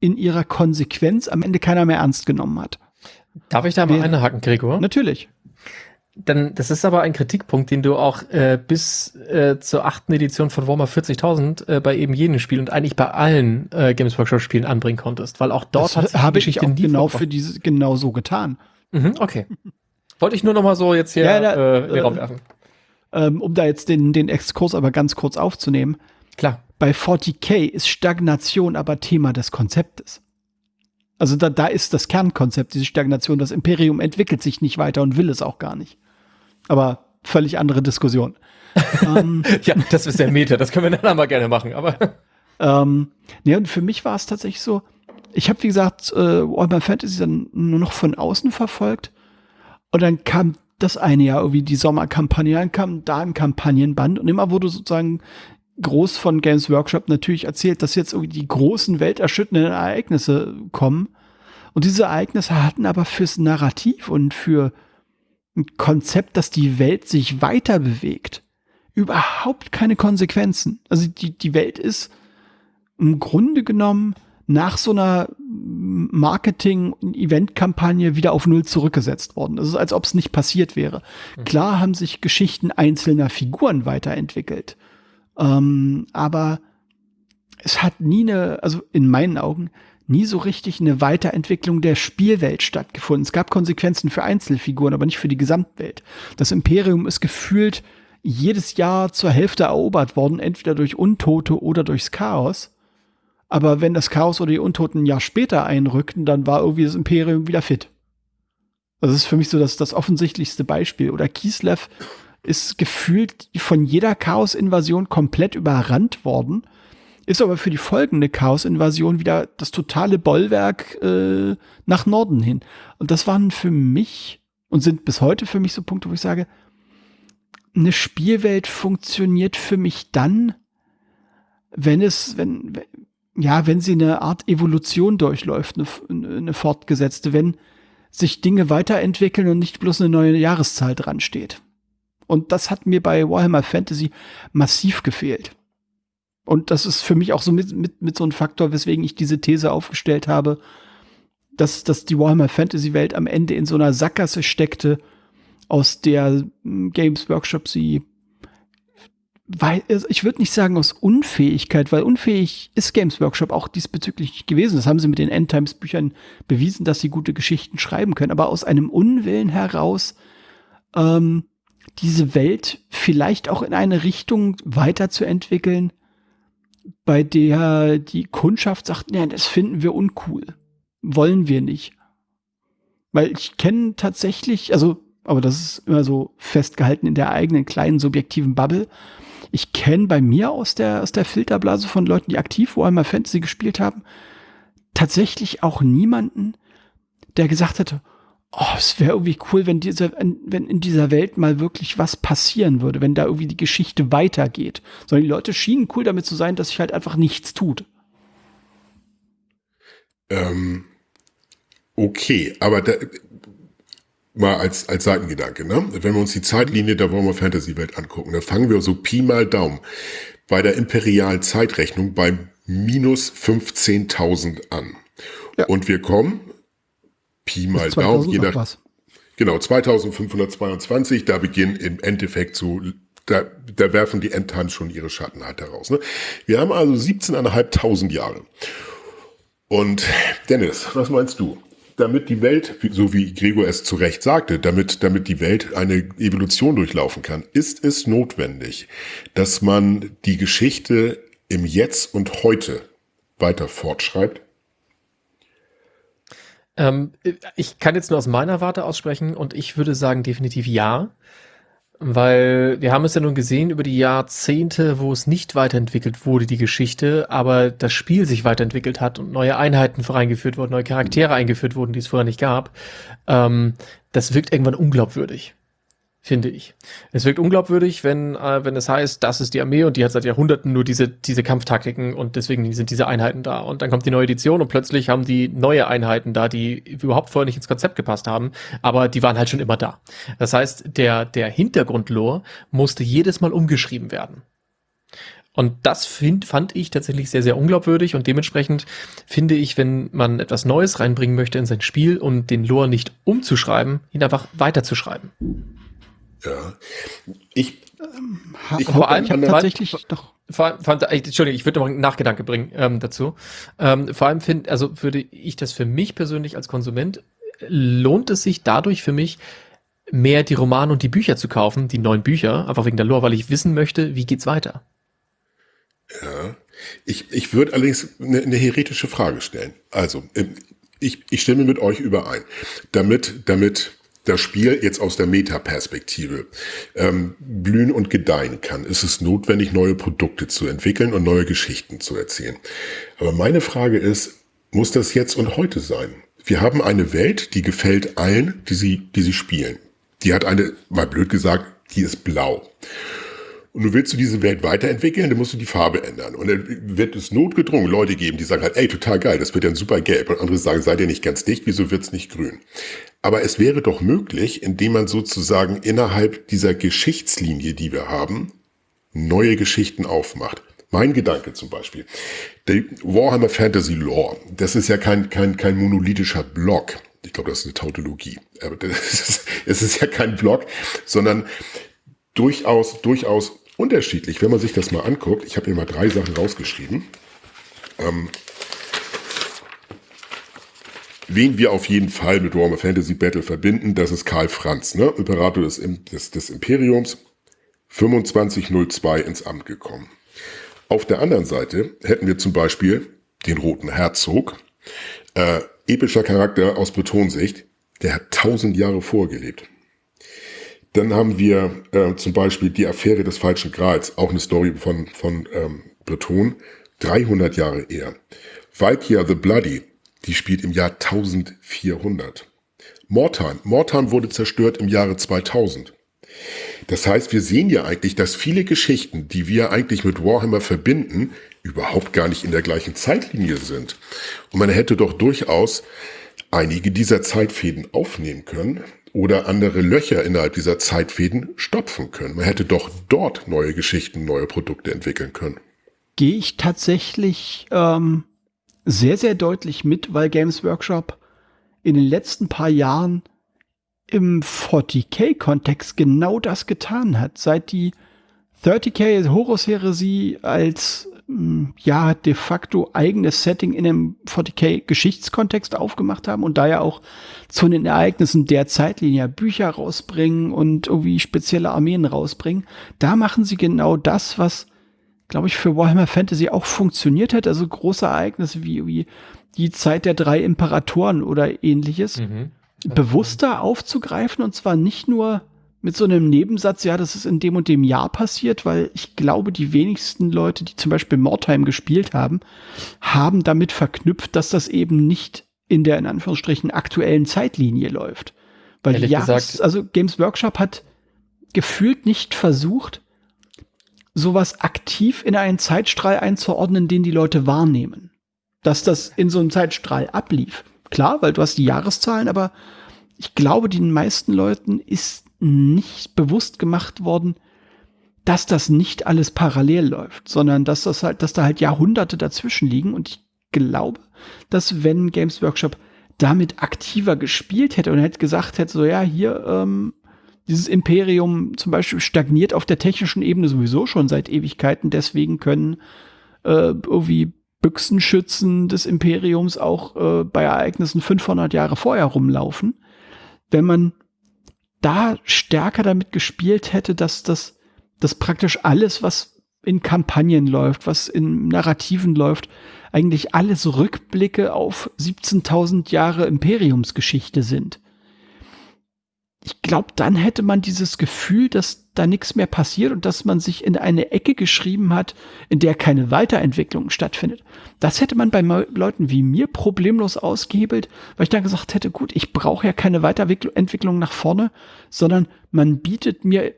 in ihrer Konsequenz am Ende keiner mehr ernst genommen hat. Darf ich da mal eine haken, Gregor? Natürlich. Dann, das ist aber ein Kritikpunkt, den du auch äh, bis äh, zur achten Edition von Warhammer 40.000 äh, bei eben jedem Spiel und eigentlich bei allen äh, Games Workshop Spielen anbringen konntest, weil auch dort das hat sich habe ich auch genau für diese genau so getan. Mhm, okay. Wollte ich nur noch mal so jetzt hier ja, da, äh, in den Raum werfen ähm, um da jetzt den, den Exkurs aber ganz kurz aufzunehmen. Klar. Bei 40k ist Stagnation aber Thema des Konzeptes. Also da, da ist das Kernkonzept, diese Stagnation. Das Imperium entwickelt sich nicht weiter und will es auch gar nicht. Aber völlig andere Diskussion. ähm, ja, das ist der Meter, das können wir dann mal gerne machen, aber. ähm, nee, und für mich war es tatsächlich so, ich habe, wie gesagt, äh, Warhammer Fantasy dann nur noch von außen verfolgt. Und dann kam das eine Jahr irgendwie die Sommerkampagne, dann kam da ein Kampagnenband und immer wurde sozusagen groß von Games Workshop natürlich erzählt, dass jetzt irgendwie die großen welterschütternden Ereignisse kommen. Und diese Ereignisse hatten aber fürs Narrativ und für ein Konzept, dass die Welt sich weiter bewegt, überhaupt keine Konsequenzen. Also die, die Welt ist im Grunde genommen nach so einer Marketing-Event-Kampagne wieder auf Null zurückgesetzt worden. Es ist, als ob es nicht passiert wäre. Mhm. Klar haben sich Geschichten einzelner Figuren weiterentwickelt. Ähm, aber es hat nie eine, also in meinen Augen, nie so richtig eine Weiterentwicklung der Spielwelt stattgefunden. Es gab Konsequenzen für Einzelfiguren, aber nicht für die Gesamtwelt. Das Imperium ist gefühlt jedes Jahr zur Hälfte erobert worden, entweder durch Untote oder durchs Chaos. Aber wenn das Chaos oder die Untoten ein Jahr später einrückten, dann war irgendwie das Imperium wieder fit. Das ist für mich so das, das offensichtlichste Beispiel. Oder Kislev ist gefühlt von jeder Chaos-Invasion komplett überrannt worden ist aber für die folgende Chaos-Invasion wieder das totale Bollwerk äh, nach Norden hin. Und das waren für mich und sind bis heute für mich so Punkte, wo ich sage, eine Spielwelt funktioniert für mich dann, wenn es, wenn, ja, wenn sie eine Art Evolution durchläuft, eine, eine fortgesetzte, wenn sich Dinge weiterentwickeln und nicht bloß eine neue Jahreszahl dran steht. Und das hat mir bei Warhammer Fantasy massiv gefehlt. Und das ist für mich auch so mit, mit, mit so ein Faktor, weswegen ich diese These aufgestellt habe, dass, dass die Warhammer Fantasy Welt am Ende in so einer Sackgasse steckte, aus der hm, Games Workshop sie weil also ich würde nicht sagen aus Unfähigkeit, weil unfähig ist Games Workshop auch diesbezüglich gewesen. Das haben sie mit den Endtimes Büchern bewiesen, dass sie gute Geschichten schreiben können. Aber aus einem Unwillen heraus ähm, diese Welt vielleicht auch in eine Richtung weiterzuentwickeln, bei der die Kundschaft sagt, nee, das finden wir uncool. Wollen wir nicht. Weil ich kenne tatsächlich, also, aber das ist immer so festgehalten in der eigenen kleinen subjektiven Bubble. Ich kenne bei mir aus der, aus der Filterblase von Leuten, die aktiv Warhammer Fantasy gespielt haben, tatsächlich auch niemanden, der gesagt hätte, oh, es wäre irgendwie cool, wenn diese, wenn in dieser Welt mal wirklich was passieren würde, wenn da irgendwie die Geschichte weitergeht. Sondern die Leute schienen cool damit zu sein, dass sich halt einfach nichts tut. Ähm, okay, aber da, mal als, als Seitengedanke, ne? Wenn wir uns die Zeitlinie der Warhammer Fantasy Welt angucken, dann fangen wir so Pi mal Daumen bei der imperialen Zeitrechnung bei minus 15.000 an. Ja. Und wir kommen Pi mal Daumen, je nach. Genau, 2522, da beginnen im Endeffekt so, da, da werfen die Endtimes schon ihre Schatten halt heraus. Ne? Wir haben also 17.500 Jahre. Und Dennis, was meinst du? Damit die Welt, so wie Gregor es zu Recht sagte, damit, damit die Welt eine Evolution durchlaufen kann, ist es notwendig, dass man die Geschichte im Jetzt und Heute weiter fortschreibt? Ähm, ich kann jetzt nur aus meiner Warte aussprechen und ich würde sagen definitiv ja. Weil wir haben es ja nun gesehen über die Jahrzehnte, wo es nicht weiterentwickelt wurde, die Geschichte, aber das Spiel sich weiterentwickelt hat und neue Einheiten reingeführt wurden, neue Charaktere eingeführt wurden, die es vorher nicht gab. Ähm, das wirkt irgendwann unglaubwürdig finde ich. Es wirkt unglaubwürdig, wenn, äh, wenn es heißt, das ist die Armee und die hat seit Jahrhunderten nur diese, diese Kampftaktiken und deswegen sind diese Einheiten da. Und dann kommt die neue Edition und plötzlich haben die neue Einheiten da, die überhaupt vorher nicht ins Konzept gepasst haben, aber die waren halt schon immer da. Das heißt, der, der Hintergrundlore musste jedes Mal umgeschrieben werden. Und das find, fand ich tatsächlich sehr, sehr unglaubwürdig und dementsprechend finde ich, wenn man etwas Neues reinbringen möchte in sein Spiel, um den Lore nicht umzuschreiben, ihn einfach weiterzuschreiben. Ja. Ich, ähm, ich vor allem ich habe tatsächlich doch. Vor, vor, Entschuldigung, ich würde noch einen Nachgedanke bringen ähm, dazu. Ähm, vor allem finde, also würde ich das für mich persönlich als Konsument lohnt es sich dadurch für mich mehr die Romane und die Bücher zu kaufen, die neuen Bücher, einfach wegen der Lore, weil ich wissen möchte, wie geht's weiter. Ja, ich, ich würde allerdings eine, eine heretische Frage stellen. Also, ähm, ich, ich stimme mit euch überein. Damit, damit das Spiel jetzt aus der Metaperspektive ähm, blühen und gedeihen kann, ist es notwendig, neue Produkte zu entwickeln und neue Geschichten zu erzählen. Aber meine Frage ist, muss das jetzt und heute sein? Wir haben eine Welt, die gefällt allen, die sie, die sie spielen. Die hat eine, mal blöd gesagt, die ist blau. Und du willst du diese Welt weiterentwickeln, dann musst du die Farbe ändern. Und dann wird es notgedrungen Leute geben, die sagen halt, ey, total geil, das wird ein super gelb. Und andere sagen, seid ihr nicht ganz dicht, wieso wird's nicht grün? Aber es wäre doch möglich, indem man sozusagen innerhalb dieser Geschichtslinie, die wir haben, neue Geschichten aufmacht. Mein Gedanke zum Beispiel. Die Warhammer Fantasy Lore, das ist ja kein, kein, kein monolithischer Block. Ich glaube, das ist eine Tautologie. Aber ist, es ist ja kein Block, sondern durchaus, durchaus unterschiedlich. Wenn man sich das mal anguckt, ich habe mir mal drei Sachen rausgeschrieben. Ähm, wen wir auf jeden Fall mit Warhammer Fantasy Battle verbinden, das ist Karl Franz, ne? Imperator des, des, des Imperiums, 2502 ins Amt gekommen. Auf der anderen Seite hätten wir zum Beispiel den Roten Herzog, äh, epischer Charakter aus Bretonsicht, der hat tausend Jahre vorgelebt. Dann haben wir äh, zum Beispiel die Affäre des falschen Grals, auch eine Story von, von ähm, Breton, 300 Jahre eher. Valkyria the Bloody, die spielt im Jahr 1400. Mortan, Mortan wurde zerstört im Jahre 2000. Das heißt, wir sehen ja eigentlich, dass viele Geschichten, die wir eigentlich mit Warhammer verbinden, überhaupt gar nicht in der gleichen Zeitlinie sind. Und man hätte doch durchaus einige dieser Zeitfäden aufnehmen können oder andere Löcher innerhalb dieser Zeitfäden stopfen können. Man hätte doch dort neue Geschichten, neue Produkte entwickeln können. Gehe ich tatsächlich ähm, sehr, sehr deutlich mit, weil Games Workshop in den letzten paar Jahren im 40k-Kontext genau das getan hat. Seit die 30k Horus-Heresie als ja de facto eigenes Setting in einem 40k-Geschichtskontext aufgemacht haben und da ja auch zu den Ereignissen der Zeitlinie Bücher rausbringen und irgendwie spezielle Armeen rausbringen, da machen sie genau das, was glaube ich, für Warhammer Fantasy auch funktioniert hat. Also große Ereignisse wie, wie die Zeit der drei Imperatoren oder ähnliches. Mhm bewusster aufzugreifen und zwar nicht nur mit so einem Nebensatz, ja, das ist in dem und dem Jahr passiert, weil ich glaube, die wenigsten Leute, die zum Beispiel Mordheim gespielt haben, haben damit verknüpft, dass das eben nicht in der in Anführungsstrichen aktuellen Zeitlinie läuft. Weil gesagt, also Games Workshop hat gefühlt nicht versucht, sowas aktiv in einen Zeitstrahl einzuordnen, den die Leute wahrnehmen. Dass das in so einem Zeitstrahl ablief. Klar, weil du hast die Jahreszahlen, aber ich glaube, den meisten Leuten ist nicht bewusst gemacht worden, dass das nicht alles parallel läuft, sondern dass das halt, dass da halt Jahrhunderte dazwischen liegen. Und ich glaube, dass wenn Games Workshop damit aktiver gespielt hätte und hätte gesagt hätte, so ja, hier, ähm, dieses Imperium zum Beispiel stagniert auf der technischen Ebene sowieso schon seit Ewigkeiten, deswegen können äh, irgendwie Büchsenschützen des Imperiums auch äh, bei Ereignissen 500 Jahre vorher rumlaufen. Wenn man da stärker damit gespielt hätte, dass das, dass praktisch alles, was in Kampagnen läuft, was in Narrativen läuft, eigentlich alles Rückblicke auf 17.000 Jahre Imperiumsgeschichte sind ich glaube, dann hätte man dieses Gefühl, dass da nichts mehr passiert und dass man sich in eine Ecke geschrieben hat, in der keine Weiterentwicklung stattfindet. Das hätte man bei Leuten wie mir problemlos ausgehebelt, weil ich dann gesagt hätte, gut, ich brauche ja keine Weiterentwicklung nach vorne, sondern man bietet mir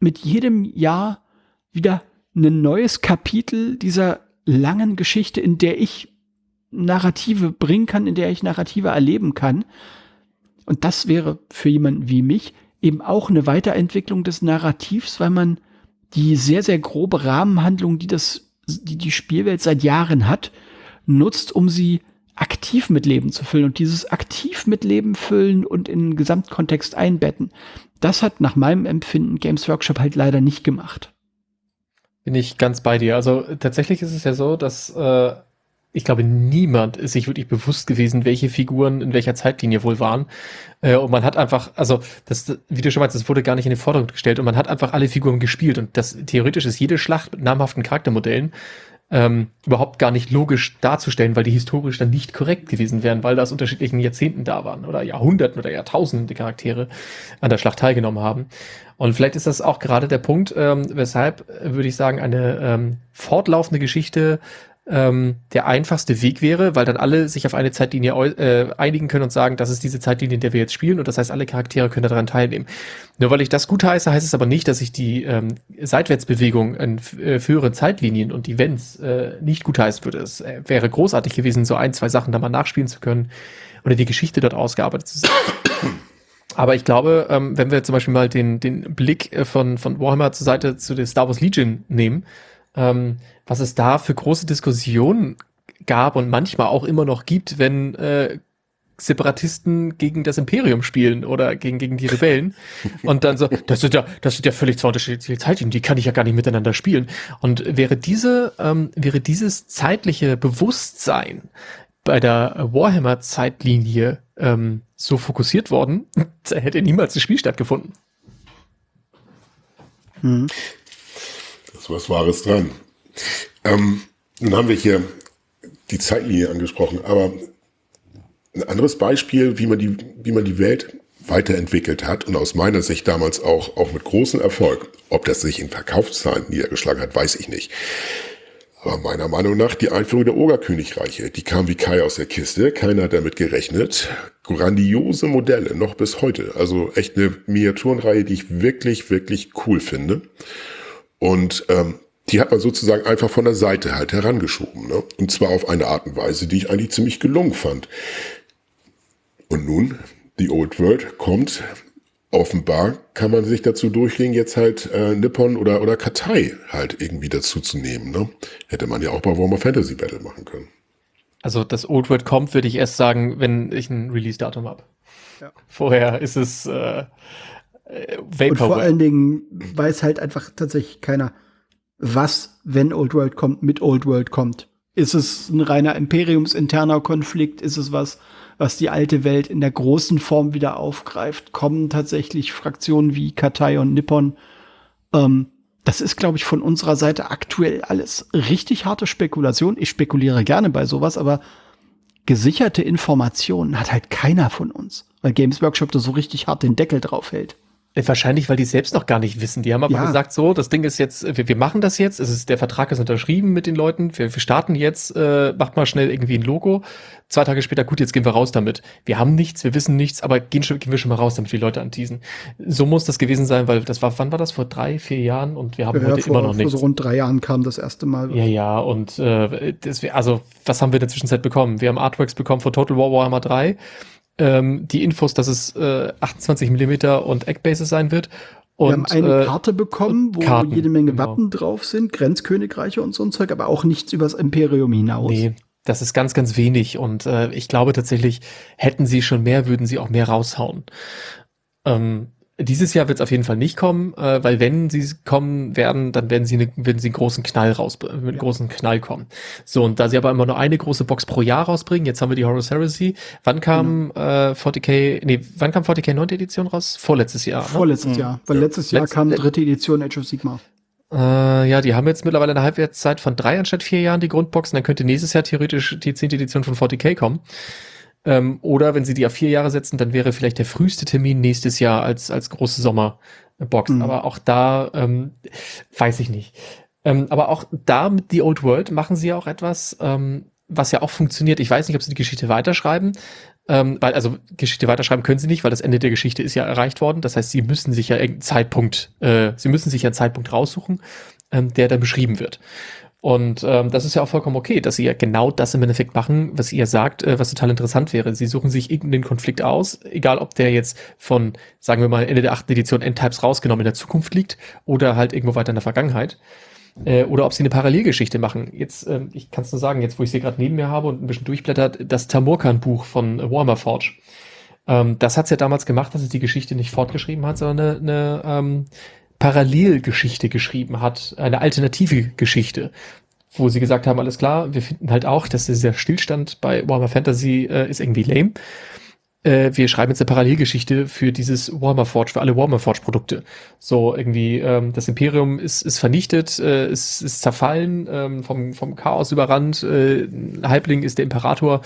mit jedem Jahr wieder ein neues Kapitel dieser langen Geschichte, in der ich Narrative bringen kann, in der ich Narrative erleben kann. Und das wäre für jemanden wie mich eben auch eine Weiterentwicklung des Narrativs, weil man die sehr, sehr grobe Rahmenhandlung, die das, die die Spielwelt seit Jahren hat, nutzt, um sie aktiv mit Leben zu füllen. Und dieses aktiv mit Leben füllen und in den Gesamtkontext einbetten, das hat nach meinem Empfinden Games Workshop halt leider nicht gemacht. Bin ich ganz bei dir. Also tatsächlich ist es ja so, dass äh, ich glaube, niemand ist sich wirklich bewusst gewesen, welche Figuren in welcher Zeitlinie wohl waren. Äh, und man hat einfach, also, das, wie du schon meinst, das wurde gar nicht in den Vordergrund gestellt und man hat einfach alle Figuren gespielt. Und das theoretisch ist jede Schlacht mit namhaften Charaktermodellen ähm, überhaupt gar nicht logisch darzustellen, weil die historisch dann nicht korrekt gewesen wären, weil da aus unterschiedlichen Jahrzehnten da waren oder Jahrhunderten oder Jahrtausenden die Charaktere an der Schlacht teilgenommen haben. Und vielleicht ist das auch gerade der Punkt, ähm, weshalb, äh, würde ich sagen, eine ähm, fortlaufende Geschichte ähm, der einfachste Weg wäre, weil dann alle sich auf eine Zeitlinie äh, einigen können und sagen, das ist diese Zeitlinie, in der wir jetzt spielen und das heißt, alle Charaktere können daran teilnehmen. Nur weil ich das gut heiße, heißt es aber nicht, dass ich die ähm, Seitwärtsbewegung in äh, früheren Zeitlinien und Events äh, nicht gut heißen würde. Es äh, wäre großartig gewesen, so ein, zwei Sachen da mal nachspielen zu können oder die Geschichte dort ausgearbeitet zu sehen. Aber ich glaube, ähm, wenn wir zum Beispiel mal den, den Blick äh, von, von Warhammer zur Seite zu der Star Wars Legion nehmen, ähm, was es da für große Diskussionen gab und manchmal auch immer noch gibt, wenn äh, Separatisten gegen das Imperium spielen oder gegen, gegen die Rebellen. Und dann so, das sind ja, das sind ja völlig zwei unterschiedliche Zeitlinien, die kann ich ja gar nicht miteinander spielen. Und wäre diese, ähm, wäre dieses zeitliche Bewusstsein bei der Warhammer-Zeitlinie ähm, so fokussiert worden, da hätte niemals das Spiel stattgefunden. Hm. Das ist was Wahres dran. Ähm, nun haben wir hier die Zeitlinie angesprochen, aber ein anderes Beispiel, wie man die, wie man die Welt weiterentwickelt hat und aus meiner Sicht damals auch, auch mit großem Erfolg. Ob das sich in Verkaufszahlen niedergeschlagen hat, weiß ich nicht. Aber meiner Meinung nach die Einführung der Ogerkönigreiche, die kam wie Kai aus der Kiste, keiner hat damit gerechnet. Grandiose Modelle, noch bis heute. Also echt eine Miniaturenreihe, die ich wirklich, wirklich cool finde. Und ähm, die hat man sozusagen einfach von der Seite halt herangeschoben. Ne? Und zwar auf eine Art und Weise, die ich eigentlich ziemlich gelungen fand. Und nun, die Old World kommt. Offenbar kann man sich dazu durchlegen, jetzt halt äh, Nippon oder, oder Katai halt irgendwie dazu zu nehmen. Ne? Hätte man ja auch bei Warhammer Fantasy Battle machen können. Also das Old World kommt, würde ich erst sagen, wenn ich ein Release-Datum habe. Ja. Vorher ist es äh, äh, Vapor. Und vor allen Dingen weiß halt einfach tatsächlich keiner, was, wenn Old World kommt, mit Old World kommt. Ist es ein reiner imperiumsinterner Konflikt? Ist es was, was die alte Welt in der großen Form wieder aufgreift, kommen tatsächlich Fraktionen wie Katai und Nippon. Ähm, das ist, glaube ich, von unserer Seite aktuell alles richtig harte Spekulation. Ich spekuliere gerne bei sowas, aber gesicherte Informationen hat halt keiner von uns, weil Games Workshop da so richtig hart den Deckel drauf hält. Äh, wahrscheinlich, weil die selbst noch gar nicht wissen. Die haben aber ja. gesagt, so, das Ding ist jetzt, wir, wir machen das jetzt, es ist, der Vertrag ist unterschrieben mit den Leuten, wir, wir starten jetzt, äh, macht mal schnell irgendwie ein Logo. Zwei Tage später, gut, jetzt gehen wir raus damit. Wir haben nichts, wir wissen nichts, aber gehen, schon, gehen wir schon mal raus, damit wir die Leute anteasen. So muss das gewesen sein, weil das war, wann war das? Vor drei, vier Jahren und wir haben ja, heute vor, immer noch nichts. Vor so rund drei Jahren kam das erste Mal. Ja, ja, und äh, das, also, was haben wir in der Zwischenzeit bekommen? Wir haben Artworks bekommen von Total War Warhammer 3 ähm, die Infos, dass es äh, 28 Millimeter und Eckbases sein wird und, wir haben eine äh, Karte bekommen, wo Karten, jede Menge genau. Wappen drauf sind, Grenzkönigreiche und so ein Zeug, aber auch nichts übers Imperium hinaus. Nee, das ist ganz, ganz wenig. Und äh, ich glaube tatsächlich, hätten sie schon mehr, würden sie auch mehr raushauen. Ähm, dieses Jahr wird es auf jeden Fall nicht kommen, äh, weil wenn sie kommen werden, dann werden sie, ne, werden sie einen großen Knall raus, mit einem ja. großen Knall kommen. So, und da sie aber immer nur eine große Box pro Jahr rausbringen, jetzt haben wir die Horus Heresy. Wann kam mhm. äh, 40k, nee, wann kam 40k 9. Edition raus? Vorletztes Jahr. Ne? Vorletztes mhm. Jahr, weil letztes Jahr Letz kam dritte Edition Age of Sigma. Äh, ja, die haben jetzt mittlerweile eine Halbwertszeit von drei anstatt vier Jahren, die Grundboxen. Dann könnte nächstes Jahr theoretisch die zehnte Edition von 40k kommen. Ähm, oder wenn sie die auf vier Jahre setzen, dann wäre vielleicht der früheste Termin nächstes Jahr als, als große Sommerbox. Mhm. Aber auch da ähm, weiß ich nicht. Ähm, aber auch da mit The Old World machen sie ja auch etwas, ähm, was ja auch funktioniert. Ich weiß nicht, ob sie die Geschichte weiterschreiben. Ähm, weil, also Geschichte weiterschreiben können sie nicht, weil das Ende der Geschichte ist ja erreicht worden. Das heißt, sie müssen sich ja irgendeinen Zeitpunkt, äh, sie müssen sich ja einen Zeitpunkt raussuchen, ähm, der dann beschrieben wird. Und ähm, das ist ja auch vollkommen okay, dass sie ja genau das im Endeffekt machen, was ihr sagt, äh, was total interessant wäre. Sie suchen sich irgendeinen Konflikt aus, egal ob der jetzt von, sagen wir mal, Ende der achten Edition Endtypes rausgenommen in der Zukunft liegt oder halt irgendwo weiter in der Vergangenheit. Äh, oder ob sie eine Parallelgeschichte machen. Jetzt, äh, ich kann es nur sagen, jetzt wo ich sie gerade neben mir habe und ein bisschen durchblättert, das Tamurkan-Buch von Warhammer Forge. Ähm, das hat's ja damals gemacht, dass es die Geschichte nicht fortgeschrieben hat, sondern eine, eine ähm, Parallelgeschichte geschrieben hat, eine alternative Geschichte, wo sie gesagt haben, alles klar, wir finden halt auch, dass dieser Stillstand bei Warhammer Fantasy äh, ist irgendwie lame. Äh, wir schreiben jetzt eine Parallelgeschichte für dieses Warhammer Forge, für alle Warhammer Forge Produkte. So irgendwie, ähm, das Imperium ist, ist vernichtet, äh, ist, ist zerfallen, ähm, vom, vom Chaos überrannt, äh, Halbling ist der Imperator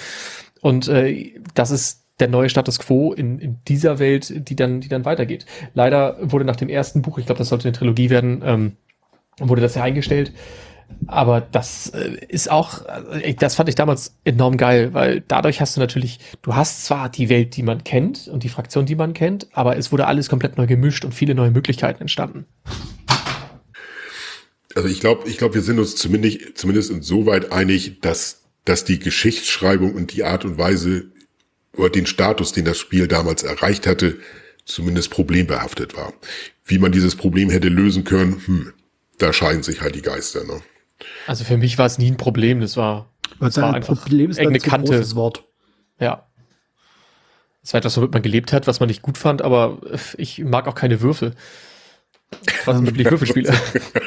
und äh, das ist der neue Status quo in, in dieser Welt, die dann, die dann weitergeht. Leider wurde nach dem ersten Buch, ich glaube, das sollte eine Trilogie werden, ähm, wurde das ja eingestellt. Aber das äh, ist auch, äh, das fand ich damals enorm geil, weil dadurch hast du natürlich, du hast zwar die Welt, die man kennt und die Fraktion, die man kennt, aber es wurde alles komplett neu gemischt und viele neue Möglichkeiten entstanden. Also ich glaube, ich glaube, wir sind uns zumindest, zumindest insoweit einig, dass, dass die Geschichtsschreibung und die Art und Weise, oder den Status, den das Spiel damals erreicht hatte, zumindest problembehaftet war. Wie man dieses Problem hätte lösen können, hm, da scheiden sich halt die Geister. Ne? Also für mich war es nie ein Problem, das war, das war ein einfach Problem ist ein Kante. Wort. Ja. Es war etwas, womit man gelebt hat, was man nicht gut fand, aber ich mag auch keine Würfel. Was ähm, wirklich Würfelspiele.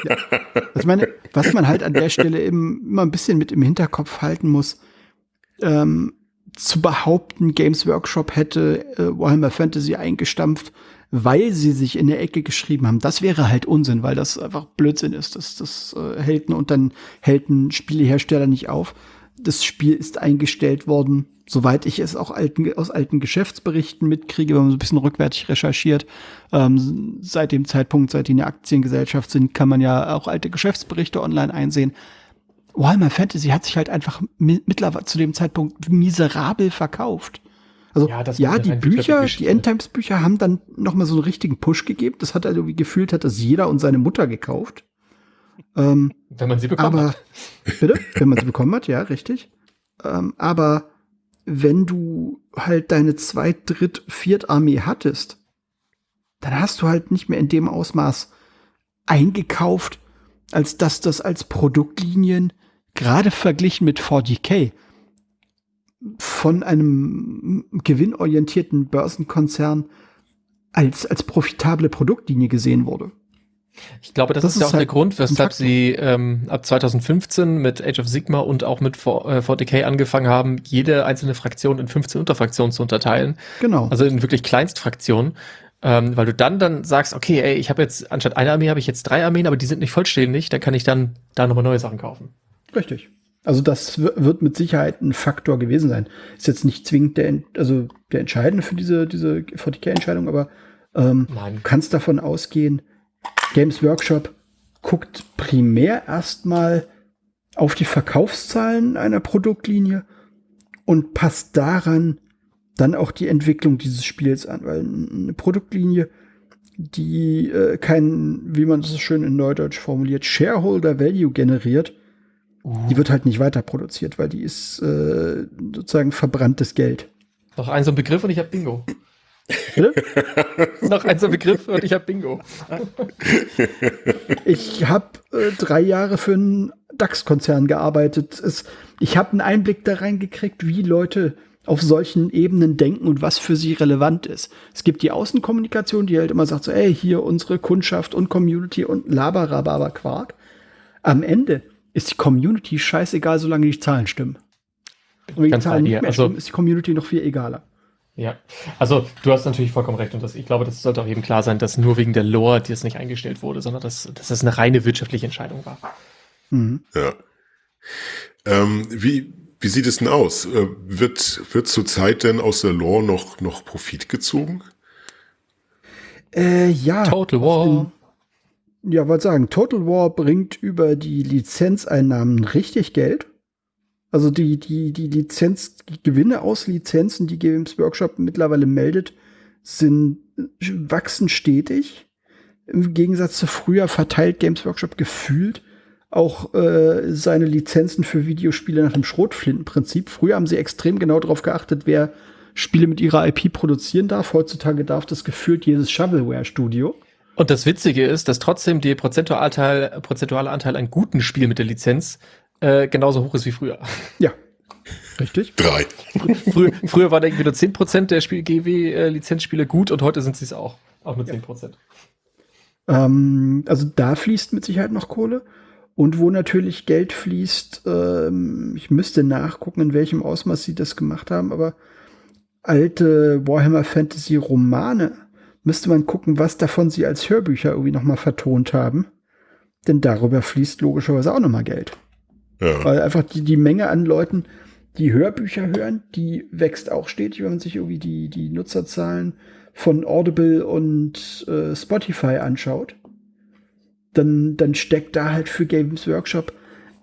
ja. Also meine, was man halt an der Stelle immer ein bisschen mit im Hinterkopf halten muss, ähm, zu behaupten, Games Workshop hätte äh, Warhammer Fantasy eingestampft, weil sie sich in der Ecke geschrieben haben. Das wäre halt Unsinn, weil das einfach Blödsinn ist. Das, das äh, hält und dann hält ein Spielehersteller nicht auf. Das Spiel ist eingestellt worden, soweit ich es auch alten, aus alten Geschäftsberichten mitkriege, wenn man so ein bisschen rückwärtig recherchiert. Ähm, seit dem Zeitpunkt, seit die eine Aktiengesellschaft sind, kann man ja auch alte Geschäftsberichte online einsehen. Warhammer Fantasy hat sich halt einfach mittlerweile zu dem Zeitpunkt miserabel verkauft. Also ja, ja die Bücher, die Endtimes-Bücher haben dann noch mal so einen richtigen Push gegeben. Das hat also wie gefühlt hat das jeder und seine Mutter gekauft. Ähm, Wenn man sie bekommen aber, hat. Bitte? Wenn man sie bekommen hat, ja, richtig. Ähm, aber wenn du halt deine Zweit-, Dritt-, Viert-Armee hattest, dann hast du halt nicht mehr in dem Ausmaß eingekauft, als dass das als Produktlinien gerade verglichen mit 40k von einem gewinnorientierten Börsenkonzern als, als profitable Produktlinie gesehen wurde. Ich glaube, das, das ist ja auch halt der Grund, weshalb sie ähm, ab 2015 mit Age of Sigma und auch mit 40k äh, angefangen haben, jede einzelne Fraktion in 15 Unterfraktionen zu unterteilen. Genau. Also in wirklich Kleinstfraktionen. Ähm, weil du dann dann sagst, okay, ey, ich habe jetzt anstatt einer Armee habe ich jetzt drei Armeen, aber die sind nicht vollständig, dann kann ich dann da nochmal neue Sachen kaufen. Richtig. Also das wird mit Sicherheit ein Faktor gewesen sein. Ist jetzt nicht zwingend der, also der entscheidende für diese, diese 40k-Entscheidung, aber ähm, Nein. du kannst davon ausgehen, Games Workshop guckt primär erstmal auf die Verkaufszahlen einer Produktlinie und passt daran dann auch die Entwicklung dieses Spiels an, weil eine Produktlinie, die äh, kein, wie man das schön in Neudeutsch formuliert, Shareholder Value generiert. Die wird halt nicht weiter produziert, weil die ist äh, sozusagen verbranntes Geld. Noch ein so ein Begriff und ich habe Bingo. Noch ein so ein Begriff und ich habe Bingo. ich habe äh, drei Jahre für einen DAX-Konzern gearbeitet. Es, ich habe einen Einblick da reingekriegt, wie Leute auf solchen Ebenen denken und was für sie relevant ist. Es gibt die Außenkommunikation, die halt immer sagt so, ey, hier unsere Kundschaft und Community und Laberababa Quark. Am Ende ist die Community scheißegal, solange die Zahlen stimmen. Und wenn die Zahlen nicht mehr also, stimmen, ist die Community noch viel egaler. Ja, also du hast natürlich vollkommen recht und das, ich glaube, das sollte auch eben klar sein, dass nur wegen der Lore die es nicht eingestellt wurde, sondern dass, dass das eine reine wirtschaftliche Entscheidung war. Mhm. Ja. Ähm, wie, wie sieht es denn aus? Äh, wird, wird zurzeit denn aus der Lore noch, noch Profit gezogen? Äh, ja. Total War. Ja, wollte sagen, Total War bringt über die Lizenzeinnahmen richtig Geld. Also die, die, die Lizenz, die Gewinne aus Lizenzen, die Games Workshop mittlerweile meldet, sind, wachsen stetig. Im Gegensatz zu früher verteilt Games Workshop gefühlt auch äh, seine Lizenzen für Videospiele nach dem Schrotflintenprinzip. Früher haben sie extrem genau darauf geachtet, wer Spiele mit ihrer IP produzieren darf. Heutzutage darf das gefühlt jedes Shovelware-Studio. Und das Witzige ist, dass trotzdem der prozentuale Anteil, prozentuale Anteil an guten Spielen mit der Lizenz äh, genauso hoch ist wie früher. Ja. Richtig? Drei. Früher, früher war da irgendwie nur 10% der GW-Lizenzspiele gut und heute sind sie es auch. Auch mit ja. 10%. Ähm, also da fließt mit Sicherheit noch Kohle. Und wo natürlich Geld fließt, ähm, ich müsste nachgucken, in welchem Ausmaß sie das gemacht haben, aber alte Warhammer Fantasy Romane müsste man gucken, was davon sie als Hörbücher irgendwie noch mal vertont haben. Denn darüber fließt logischerweise auch noch mal Geld. Ja. Weil einfach die, die Menge an Leuten, die Hörbücher hören, die wächst auch stetig, wenn man sich irgendwie die, die Nutzerzahlen von Audible und äh, Spotify anschaut. Dann, dann steckt da halt für Games Workshop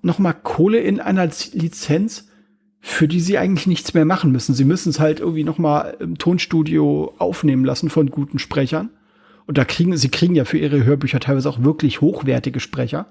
noch mal Kohle in einer Lizenz, für die sie eigentlich nichts mehr machen müssen. Sie müssen es halt irgendwie noch mal im Tonstudio aufnehmen lassen von guten Sprechern. Und da kriegen sie kriegen ja für ihre Hörbücher teilweise auch wirklich hochwertige Sprecher.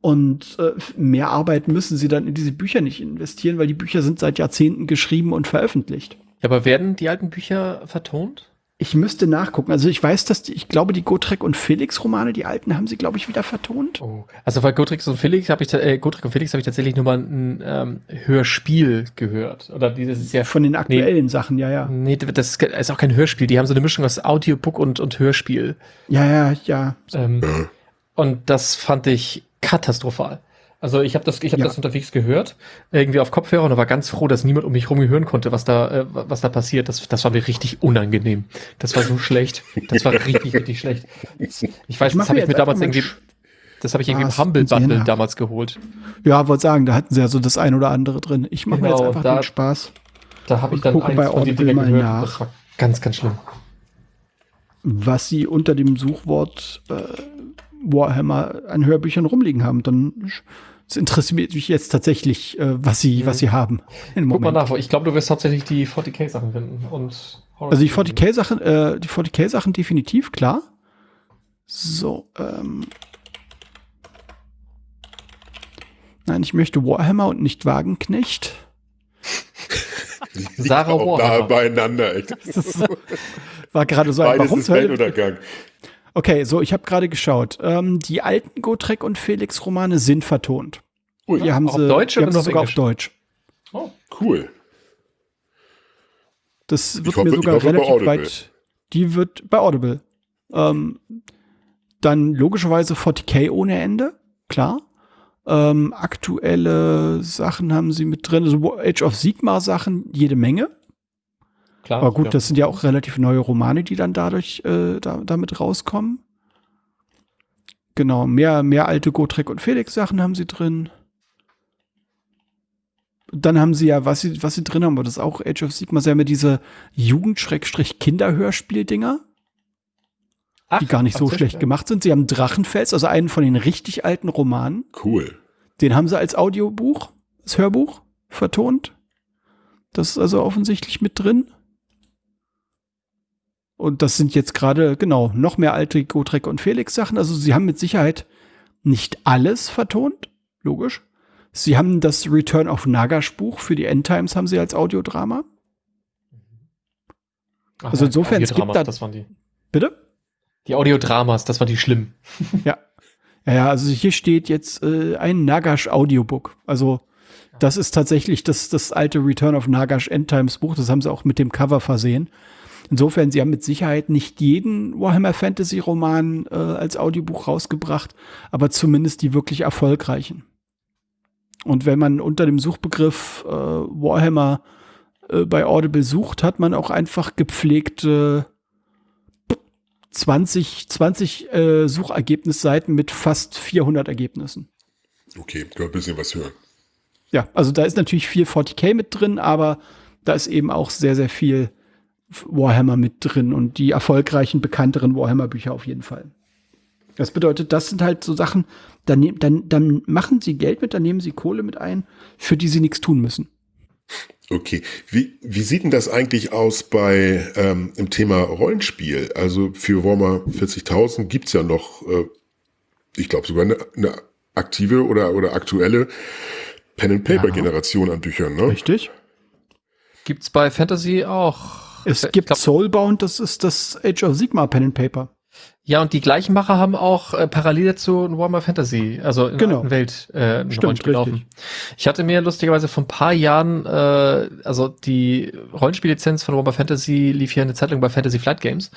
Und äh, mehr Arbeit müssen sie dann in diese Bücher nicht investieren, weil die Bücher sind seit Jahrzehnten geschrieben und veröffentlicht. Aber werden die alten Bücher vertont? Ich müsste nachgucken. Also ich weiß, dass die, ich glaube, die Gotrek und Felix Romane, die alten, haben sie, glaube ich, wieder vertont. Oh. Also bei Gotrek und Felix habe ich, äh, Gotrek und Felix habe ich tatsächlich nur mal ein ähm, Hörspiel gehört. Oder dieses ist ja von den aktuellen nee, Sachen, ja, ja. Nee, das ist auch kein Hörspiel. Die haben so eine Mischung aus Audiobook und, und Hörspiel. Ja, ja, ja. Ähm, und das fand ich katastrophal. Also ich habe das, ich habe ja. das unterwegs gehört, irgendwie auf Kopfhörer und war ganz froh, dass niemand um mich herum hören konnte, was da, äh, was da passiert. Das, das war mir richtig unangenehm. Das war so schlecht. Das war richtig, richtig schlecht. Ich weiß, ich das habe ich mir damals irgendwie, das habe ich irgendwie im Humble Bundle damals geholt. Ja, wollte sagen, da hatten sie ja so das ein oder andere drin. Ich mache genau, mir jetzt einfach da, den Spaß. Da habe ich dann eins von die Dinge gehört. Nach. Das war ganz, ganz schlimm. Was sie unter dem Suchwort äh, Warhammer an Hörbüchern rumliegen haben, dann es interessiert mich jetzt tatsächlich, äh, was sie, mhm. was sie haben. Guck mal nach, ich glaube, du wirst hauptsächlich die 40k-Sachen finden. Und also die 40k-Sachen, äh, die 40k-Sachen definitiv, klar. So, ähm. Nein, ich möchte Warhammer und nicht Wagenknecht. Sarah Warhammer. Nah beieinander. Das war gerade so ein Beides ist Weltuntergang. Okay, so, ich habe gerade geschaut. Ähm, die alten Gotrek und Felix Romane sind vertont. Ui, die haben sie, auf Deutsch die haben sie sogar Englisch? auf Deutsch. Oh, cool. Das wird hoffe, mir sogar relativ weit. Die wird bei Audible. Ähm, dann logischerweise 40k ohne Ende, klar. Ähm, aktuelle Sachen haben sie mit drin, also Age of Sigma Sachen jede Menge. Klar. Aber gut, ja. das sind ja auch relativ neue Romane, die dann dadurch äh, da, damit rauskommen. Genau, mehr, mehr alte Gotrek und Felix Sachen haben sie drin. Dann haben sie ja, was sie, was sie drin haben, aber das ist auch Age of Sigma, sie haben ja diese Jugend-Kinderhörspiel-Dinger. Die gar nicht so schlecht gemacht sind. Sie haben Drachenfels, also einen von den richtig alten Romanen. Cool. Den haben sie als Audiobuch, als Hörbuch vertont. Das ist also offensichtlich mit drin. Und das sind jetzt gerade, genau, noch mehr alte Gotrek und Felix Sachen. Also sie haben mit Sicherheit nicht alles vertont, logisch. Sie haben das Return of Nagash Buch für die Endtimes haben sie als Audiodrama. Ach, also insofern, es gibt da. Das waren die. Bitte? Die Audiodramas, das war die schlimm. ja. Ja, ja, also hier steht jetzt äh, ein Nagash Audiobook. Also das ist tatsächlich das, das alte Return of Nagash Endtimes Buch. Das haben sie auch mit dem Cover versehen. Insofern, sie haben mit Sicherheit nicht jeden Warhammer Fantasy Roman äh, als Audiobuch rausgebracht, aber zumindest die wirklich erfolgreichen. Und wenn man unter dem Suchbegriff äh, Warhammer äh, bei Audible sucht, hat man auch einfach gepflegte 20, 20 äh, Suchergebnisseiten mit fast 400 Ergebnissen. Okay, kann ein bisschen was hören. Ja, also da ist natürlich viel 40k mit drin, aber da ist eben auch sehr, sehr viel Warhammer mit drin und die erfolgreichen, bekannteren Warhammer-Bücher auf jeden Fall. Das bedeutet, das sind halt so Sachen, dann, ne-, dann, dann machen sie Geld mit, dann nehmen sie Kohle mit ein, für die sie nichts tun müssen. Okay, wie, wie sieht denn das eigentlich aus bei ähm, im Thema Rollenspiel? Also für Warhammer 40.000 gibt es ja noch, äh, ich glaube sogar eine, eine aktive oder, oder aktuelle Pen-and-Paper-Generation ja. an Büchern, ne? Richtig. Gibt's bei Fantasy auch es gibt glaub, Soulbound, das ist das Age of Sigma Pen and Paper. Ja, und die gleichen Macher haben auch äh, parallel zu Warhammer Fantasy, also in genau. der Welt, äh, ein Stimmt, Rollenspiel laufen. Ich hatte mir lustigerweise vor ein paar Jahren, äh, also die Rollenspiellizenz von Warhammer Fantasy lief hier eine Zeit lang bei Fantasy Flight Games.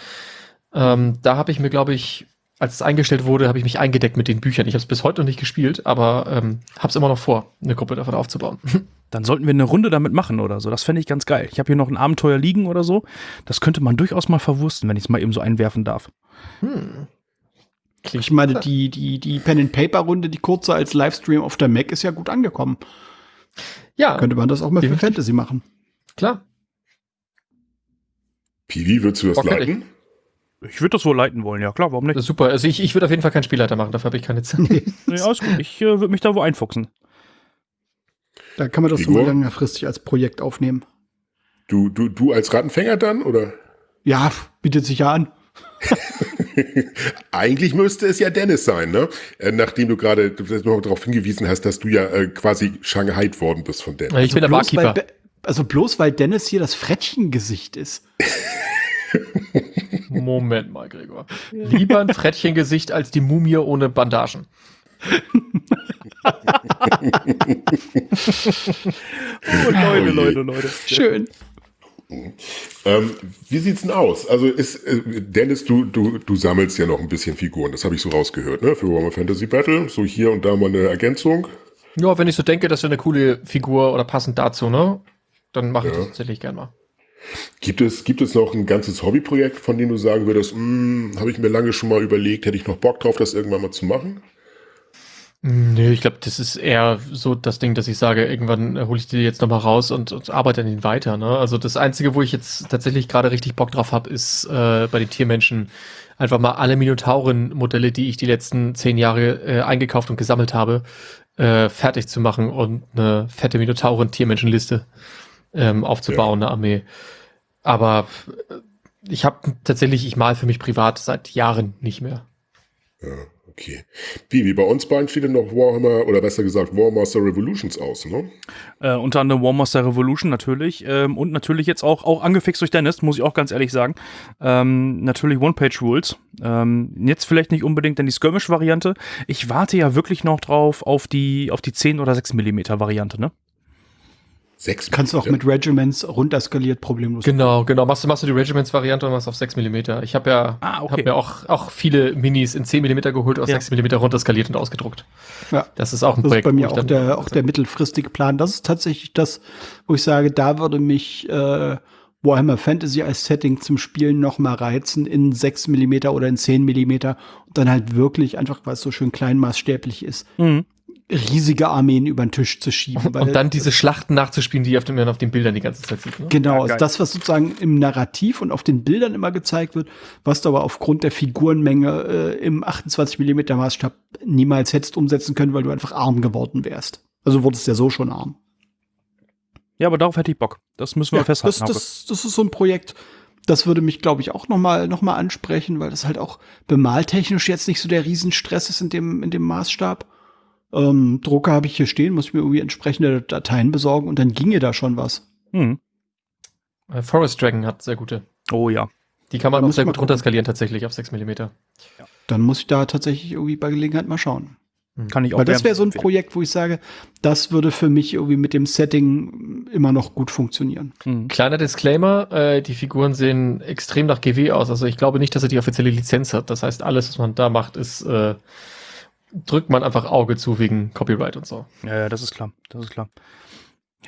Ähm, da habe ich mir, glaube ich, als es eingestellt wurde, habe ich mich eingedeckt mit den Büchern. Ich habe es bis heute noch nicht gespielt, aber ähm, habe es immer noch vor, eine Gruppe davon aufzubauen. Dann sollten wir eine Runde damit machen oder so. Das fände ich ganz geil. Ich habe hier noch ein Abenteuer liegen oder so. Das könnte man durchaus mal verwursten, wenn ich es mal eben so einwerfen darf. Hm. Ich meine, die, die, die Pen-and-Paper-Runde, die kurze als Livestream auf der Mac ist ja gut angekommen. Ja. Könnte man das auch mal für Fantasy machen. Klar. Piwi, würdest du das okay. leiten? Ich würde das wohl leiten wollen, ja klar, warum nicht? super. Also ich, ich würde auf jeden Fall keinen Spielleiter machen, dafür habe ich keine Zeit. nee, alles gut. Ich äh, würde mich da wohl einfuchsen. Da kann man das Igor? so längerfristig als Projekt aufnehmen. Du, du, du als Rattenfänger dann, oder? Ja, bietet sich ja an. Eigentlich müsste es ja Dennis sein, ne? Äh, nachdem du gerade darauf hingewiesen hast, dass du ja äh, quasi Shanghai worden bist von Dennis. Ich also bin der Barkeeper. Also bloß weil Dennis hier das Frettchengesicht ist. Moment mal, Gregor. Lieber ein Frettchengesicht als die Mumie ohne Bandagen. oh, Leute, oh Leute, Leute. Schön. Ähm, wie sieht's denn aus? Also ist äh, Dennis, du, du, du sammelst ja noch ein bisschen Figuren, das habe ich so rausgehört, ne? Für Warhammer Fantasy Battle. So hier und da mal eine Ergänzung. Ja, wenn ich so denke, das wäre eine coole Figur oder passend dazu, ne? Dann mache ich ja. das tatsächlich gerne mal. Gibt es, gibt es noch ein ganzes Hobbyprojekt, von dem du sagen würdest, hm, habe ich mir lange schon mal überlegt, hätte ich noch Bock drauf, das irgendwann mal zu machen? Nö, ich glaube, das ist eher so das Ding, dass ich sage, irgendwann hole ich die jetzt nochmal raus und, und arbeite an ihnen weiter. Ne? Also das Einzige, wo ich jetzt tatsächlich gerade richtig Bock drauf habe, ist äh, bei den Tiermenschen einfach mal alle Minotauren-Modelle, die ich die letzten zehn Jahre äh, eingekauft und gesammelt habe, äh, fertig zu machen und eine fette Minotauren-Tiermenschenliste ähm, aufzubauen, ja. eine Armee. Aber äh, ich habe tatsächlich, ich mal für mich privat seit Jahren nicht mehr. Ja. Okay. Wie, wie bei uns beiden steht denn noch Warhammer, oder besser gesagt Warmaster Revolutions aus, ne? Äh, unter anderem Warmaster Revolution natürlich. Ähm, und natürlich jetzt auch, auch angefixt durch Dennis, muss ich auch ganz ehrlich sagen. Ähm, natürlich One-Page-Rules. Ähm, jetzt vielleicht nicht unbedingt dann die Skirmish-Variante. Ich warte ja wirklich noch drauf auf die, auf die 10 oder 6 Millimeter Variante, ne? Sechs Kannst du auch mit Regiments runterskaliert problemlos. Genau, genau. Machst du, machst du die Regiments-Variante und machst auf 6 mm. Ich habe ja ah, okay. hab mir auch, auch viele Minis in 10 mm geholt, auf ja. 6 mm runterskaliert und ausgedruckt. Ja. Das ist auch ein das Projekt. Das ist bei mir auch der, auch der mittelfristige Plan. Das ist tatsächlich das, wo ich sage, da würde mich äh, Warhammer Fantasy als Setting zum Spielen noch mal reizen in 6 mm oder in 10 mm und dann halt wirklich einfach, weil es so schön kleinmaßstäblich ist. Mhm riesige Armeen über den Tisch zu schieben. und dann diese Schlachten nachzuspielen, die auf, dem, auf den Bildern die ganze Zeit sieht. Ne? Genau, ja, also das, was sozusagen im Narrativ und auf den Bildern immer gezeigt wird, was du aber aufgrund der Figurenmenge äh, im 28 mm Maßstab niemals hättest umsetzen können, weil du einfach arm geworden wärst. Also wurdest ja so schon arm. Ja, aber darauf hätte ich Bock. Das müssen wir ja, festhalten. Das, das, das ist so ein Projekt, das würde mich, glaube ich, auch noch mal, noch mal ansprechen, weil das halt auch bemaltechnisch jetzt nicht so der Riesenstress ist in dem, in dem Maßstab. Ähm, Drucker habe ich hier stehen, muss ich mir irgendwie entsprechende Dateien besorgen und dann ginge da schon was. Hm. Äh, Forest Dragon hat sehr gute. Oh ja. Die kann man auch sehr gut runterskalieren tatsächlich auf 6 mm. Ja. Dann muss ich da tatsächlich irgendwie bei Gelegenheit mal schauen. Hm. Kann ich auch. Weil das wäre so ein Projekt, wo ich sage, das würde für mich irgendwie mit dem Setting immer noch gut funktionieren. Mhm. Kleiner Disclaimer, äh, die Figuren sehen extrem nach GW aus. Also ich glaube nicht, dass er die offizielle Lizenz hat. Das heißt, alles, was man da macht, ist äh, drückt man einfach Auge zu wegen Copyright und so. Ja, ja, das ist klar. Das ist klar.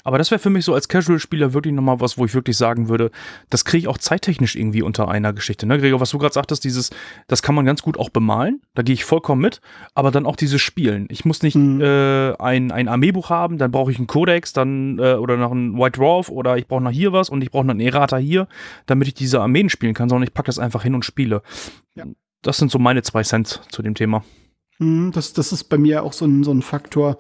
Aber das wäre für mich so als Casual-Spieler wirklich nochmal was, wo ich wirklich sagen würde, das kriege ich auch zeittechnisch irgendwie unter einer Geschichte. Ne, Gregor, was du gerade sagtest, dieses, das kann man ganz gut auch bemalen, da gehe ich vollkommen mit, aber dann auch dieses Spielen. Ich muss nicht mhm. äh, ein, ein Armeebuch haben, dann brauche ich einen Codex, dann äh, oder noch einen White Dwarf oder ich brauche noch hier was und ich brauche noch einen Errata hier, damit ich diese Armeen spielen kann, sondern ich packe das einfach hin und spiele. Ja. Das sind so meine zwei Cent zu dem Thema. Mhm, das, das ist bei mir auch so ein, so ein Faktor,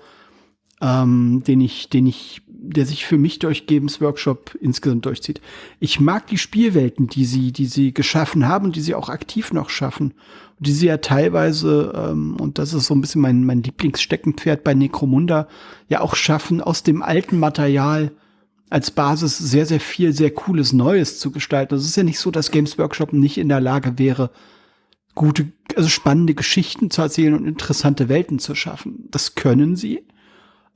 ähm, den ich, den ich, der sich für mich durch Games Workshop insgesamt durchzieht. Ich mag die Spielwelten, die sie, die sie geschaffen haben die sie auch aktiv noch schaffen. Und die sie ja teilweise, ähm, und das ist so ein bisschen mein, mein Lieblingssteckenpferd bei Necromunda, ja auch schaffen, aus dem alten Material als Basis sehr, sehr viel, sehr cooles Neues zu gestalten. Also es ist ja nicht so, dass Games Workshop nicht in der Lage wäre, gute, also spannende Geschichten zu erzählen und interessante Welten zu schaffen. Das können sie.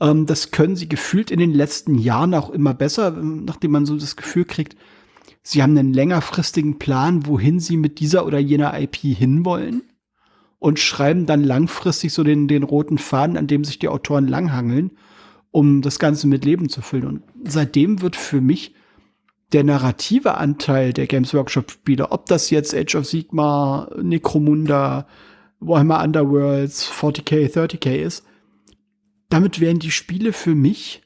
Ähm, das können sie gefühlt in den letzten Jahren auch immer besser, nachdem man so das Gefühl kriegt, sie haben einen längerfristigen Plan, wohin sie mit dieser oder jener IP hinwollen und schreiben dann langfristig so den, den roten Faden, an dem sich die Autoren langhangeln, um das Ganze mit Leben zu füllen. Und seitdem wird für mich der narrative Anteil der Games Workshop Spiele, ob das jetzt Age of Sigma, Necromunda, Warhammer Underworlds, 40k, 30k ist, damit werden die Spiele für mich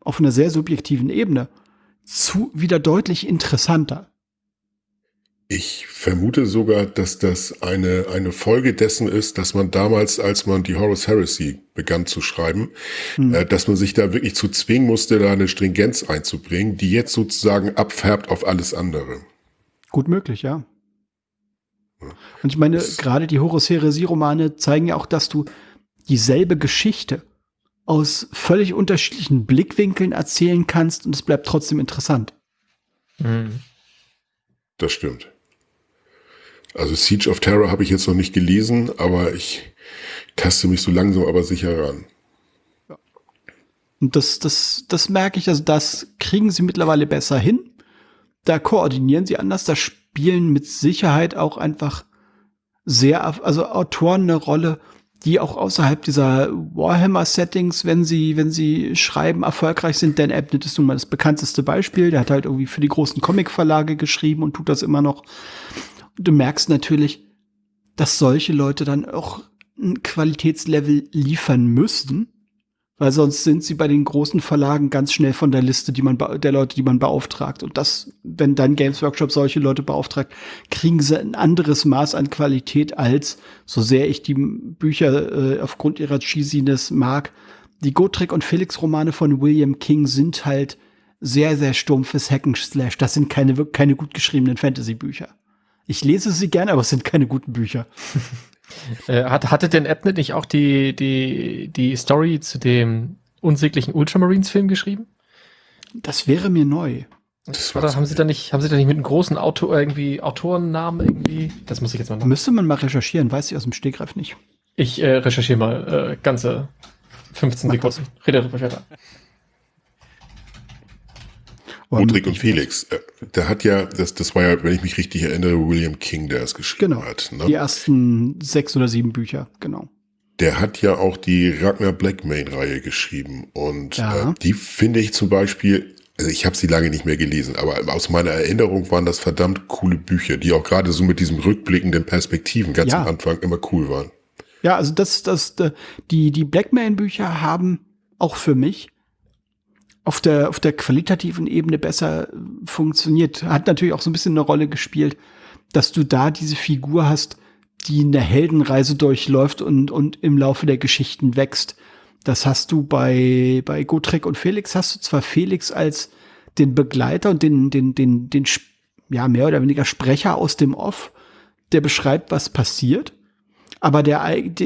auf einer sehr subjektiven Ebene zu wieder deutlich interessanter. Ich vermute sogar, dass das eine, eine Folge dessen ist, dass man damals, als man die Horus Heresy begann zu schreiben, hm. äh, dass man sich da wirklich zu zwingen musste, da eine Stringenz einzubringen, die jetzt sozusagen abfärbt auf alles andere. Gut möglich, ja. Und ich meine, gerade die Horus Heresy-Romane zeigen ja auch, dass du dieselbe Geschichte aus völlig unterschiedlichen Blickwinkeln erzählen kannst und es bleibt trotzdem interessant. Mhm. Das stimmt. Also Siege of Terror habe ich jetzt noch nicht gelesen, aber ich taste mich so langsam aber sicher ran. Und das, das, das merke ich, also das kriegen sie mittlerweile besser hin. Da koordinieren sie anders, da spielen mit Sicherheit auch einfach sehr, also Autoren eine Rolle, die auch außerhalb dieser Warhammer-Settings, wenn sie, wenn sie schreiben, erfolgreich sind. Dan Abnett ist nun mal das bekannteste Beispiel. Der hat halt irgendwie für die großen Comic-Verlage geschrieben und tut das immer noch. Du merkst natürlich, dass solche Leute dann auch ein Qualitätslevel liefern müssen, weil sonst sind sie bei den großen Verlagen ganz schnell von der Liste, die man der Leute, die man beauftragt. Und das, wenn dann Games Workshop solche Leute beauftragt, kriegen sie ein anderes Maß an Qualität als, so sehr ich die Bücher äh, aufgrund ihrer Cheesiness mag. Die Gotrek und Felix Romane von William King sind halt sehr, sehr stumpfes Hacken Slash. Das sind keine, keine gut geschriebenen Fantasy-Bücher. Ich lese sie gerne, aber es sind keine guten Bücher. Äh, hat, hatte denn Abnett nicht auch die, die, die Story zu dem unsäglichen Ultramarines-Film geschrieben? Das wäre mir neu. Das Oder haben sie da nicht, haben sie da nicht mit einem großen Auto irgendwie Autorennamen irgendwie? Das muss ich jetzt mal machen. Müsste man mal recherchieren, weiß ich aus dem Stegreif nicht. Ich äh, recherchiere mal äh, ganze 15 Sekunden. Rede darüber weiter. Mudrik und Felix, äh, der hat ja, das, das war ja, wenn ich mich richtig erinnere, William King, der es geschrieben genau. hat. Ne? Die ersten sechs oder sieben Bücher, genau. Der hat ja auch die Ragnar Blackmane-Reihe geschrieben. Und ja. äh, die finde ich zum Beispiel, also ich habe sie lange nicht mehr gelesen, aber aus meiner Erinnerung waren das verdammt coole Bücher, die auch gerade so mit diesem rückblickenden Perspektiven ganz ja. am Anfang immer cool waren. Ja, also das, das, die, die Blackmane-Bücher haben auch für mich auf der, auf der qualitativen Ebene besser funktioniert. Hat natürlich auch so ein bisschen eine Rolle gespielt, dass du da diese Figur hast, die eine Heldenreise durchläuft und, und im Laufe der Geschichten wächst. Das hast du bei, bei Gotrek und Felix hast du zwar Felix als den Begleiter und den, den, den, den, ja, mehr oder weniger Sprecher aus dem Off, der beschreibt, was passiert. Aber der,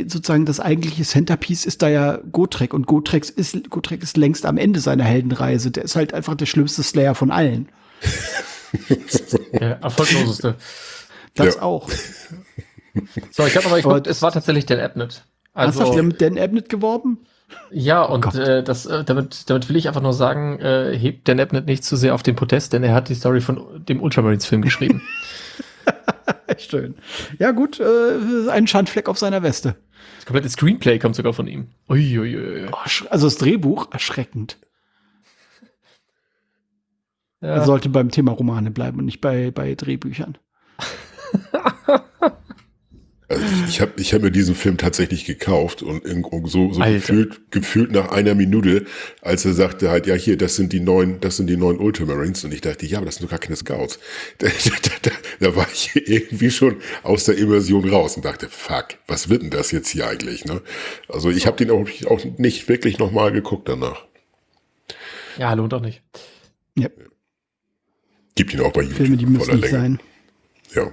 sozusagen das eigentliche Centerpiece ist da ja Gotrek und Gotrek ist, Gotrek ist längst am Ende seiner Heldenreise. Der ist halt einfach der schlimmste Slayer von allen. der erfolgloseste. Das ja. auch. So, ich habe aber, ich aber es war tatsächlich Dan Abnett. Also, hast du mit Dan Abnett geworben? Ja, und oh äh, das, äh, damit, damit will ich einfach nur sagen, äh, hebt Dan Abnett nicht zu sehr auf den Podest, denn er hat die Story von dem Ultramarines-Film geschrieben. Schön. Ja, gut, äh, ein Schandfleck auf seiner Weste. Das komplette Screenplay kommt sogar von ihm. Uiuiui. Oh, also das Drehbuch, erschreckend. Ja. Er sollte beim Thema Romane bleiben und nicht bei, bei Drehbüchern. Also ich habe ich hab mir diesen Film tatsächlich gekauft und so, so gefühlt, gefühlt nach einer Minute, als er sagte halt, ja hier, das sind die neuen, das sind die neuen Ultramarines und ich dachte, ja, aber das sind doch gar keine Scouts. Da, da, da, da war ich irgendwie schon aus der Immersion raus und dachte, fuck, was wird denn das jetzt hier eigentlich? Ne? Also ich habe den auch, auch nicht wirklich nochmal geguckt danach. Ja, lohnt auch nicht. Ja. Gibt ihn auch bei YouTube. Filme, die müssen nicht sein. Ja.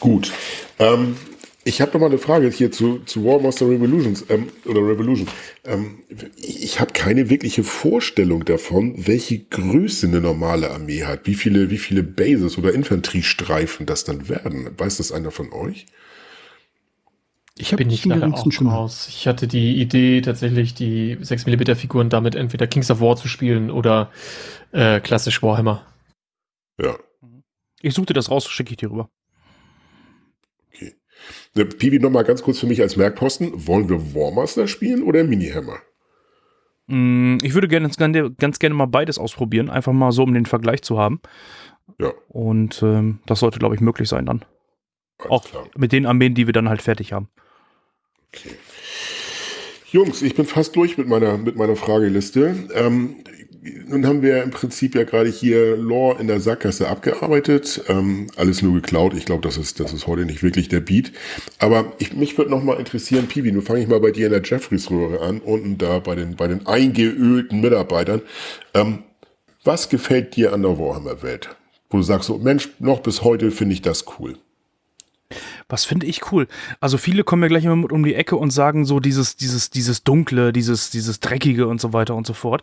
Gut. Ähm, ich habe noch mal eine Frage hier zu, zu War Master Revolutions ähm, oder Revolution. Ähm, ich habe keine wirkliche Vorstellung davon, welche Größe eine normale Armee hat, wie viele, wie viele Bases oder Infanteriestreifen das dann werden. Weiß das einer von euch? Ich bin nicht nachher auch schon raus. Ich hatte die Idee, tatsächlich die 6 mm Figuren damit entweder Kings of War zu spielen oder äh, klassisch Warhammer. Ja. Ich suchte das raus, schicke ich dir rüber. Piwi, noch mal ganz kurz für mich als Merkposten. Wollen wir Warmaster spielen oder Minihammer? Mm, ich würde gerne, ganz gerne mal beides ausprobieren, einfach mal so, um den Vergleich zu haben. Ja. Und ähm, das sollte, glaube ich, möglich sein dann. Alles Auch klar. mit den Armeen, die wir dann halt fertig haben. Okay. Jungs, ich bin fast durch mit meiner, mit meiner Frageliste. Ähm, nun haben wir im Prinzip ja gerade hier Lore in der Sackgasse abgearbeitet. Ähm, alles nur geklaut. Ich glaube, das ist, das ist heute nicht wirklich der Beat. Aber ich, mich würde noch mal interessieren, Piwi, nun fange ich mal bei dir in der Jeffreys-Röhre an, unten da bei den, bei den eingeölten Mitarbeitern. Ähm, was gefällt dir an der Warhammer-Welt? Wo du sagst, so, Mensch, noch bis heute finde ich das cool. Was finde ich cool? Also viele kommen ja gleich immer mit um die Ecke und sagen so dieses, dieses, dieses Dunkle, dieses, dieses Dreckige und so weiter und so fort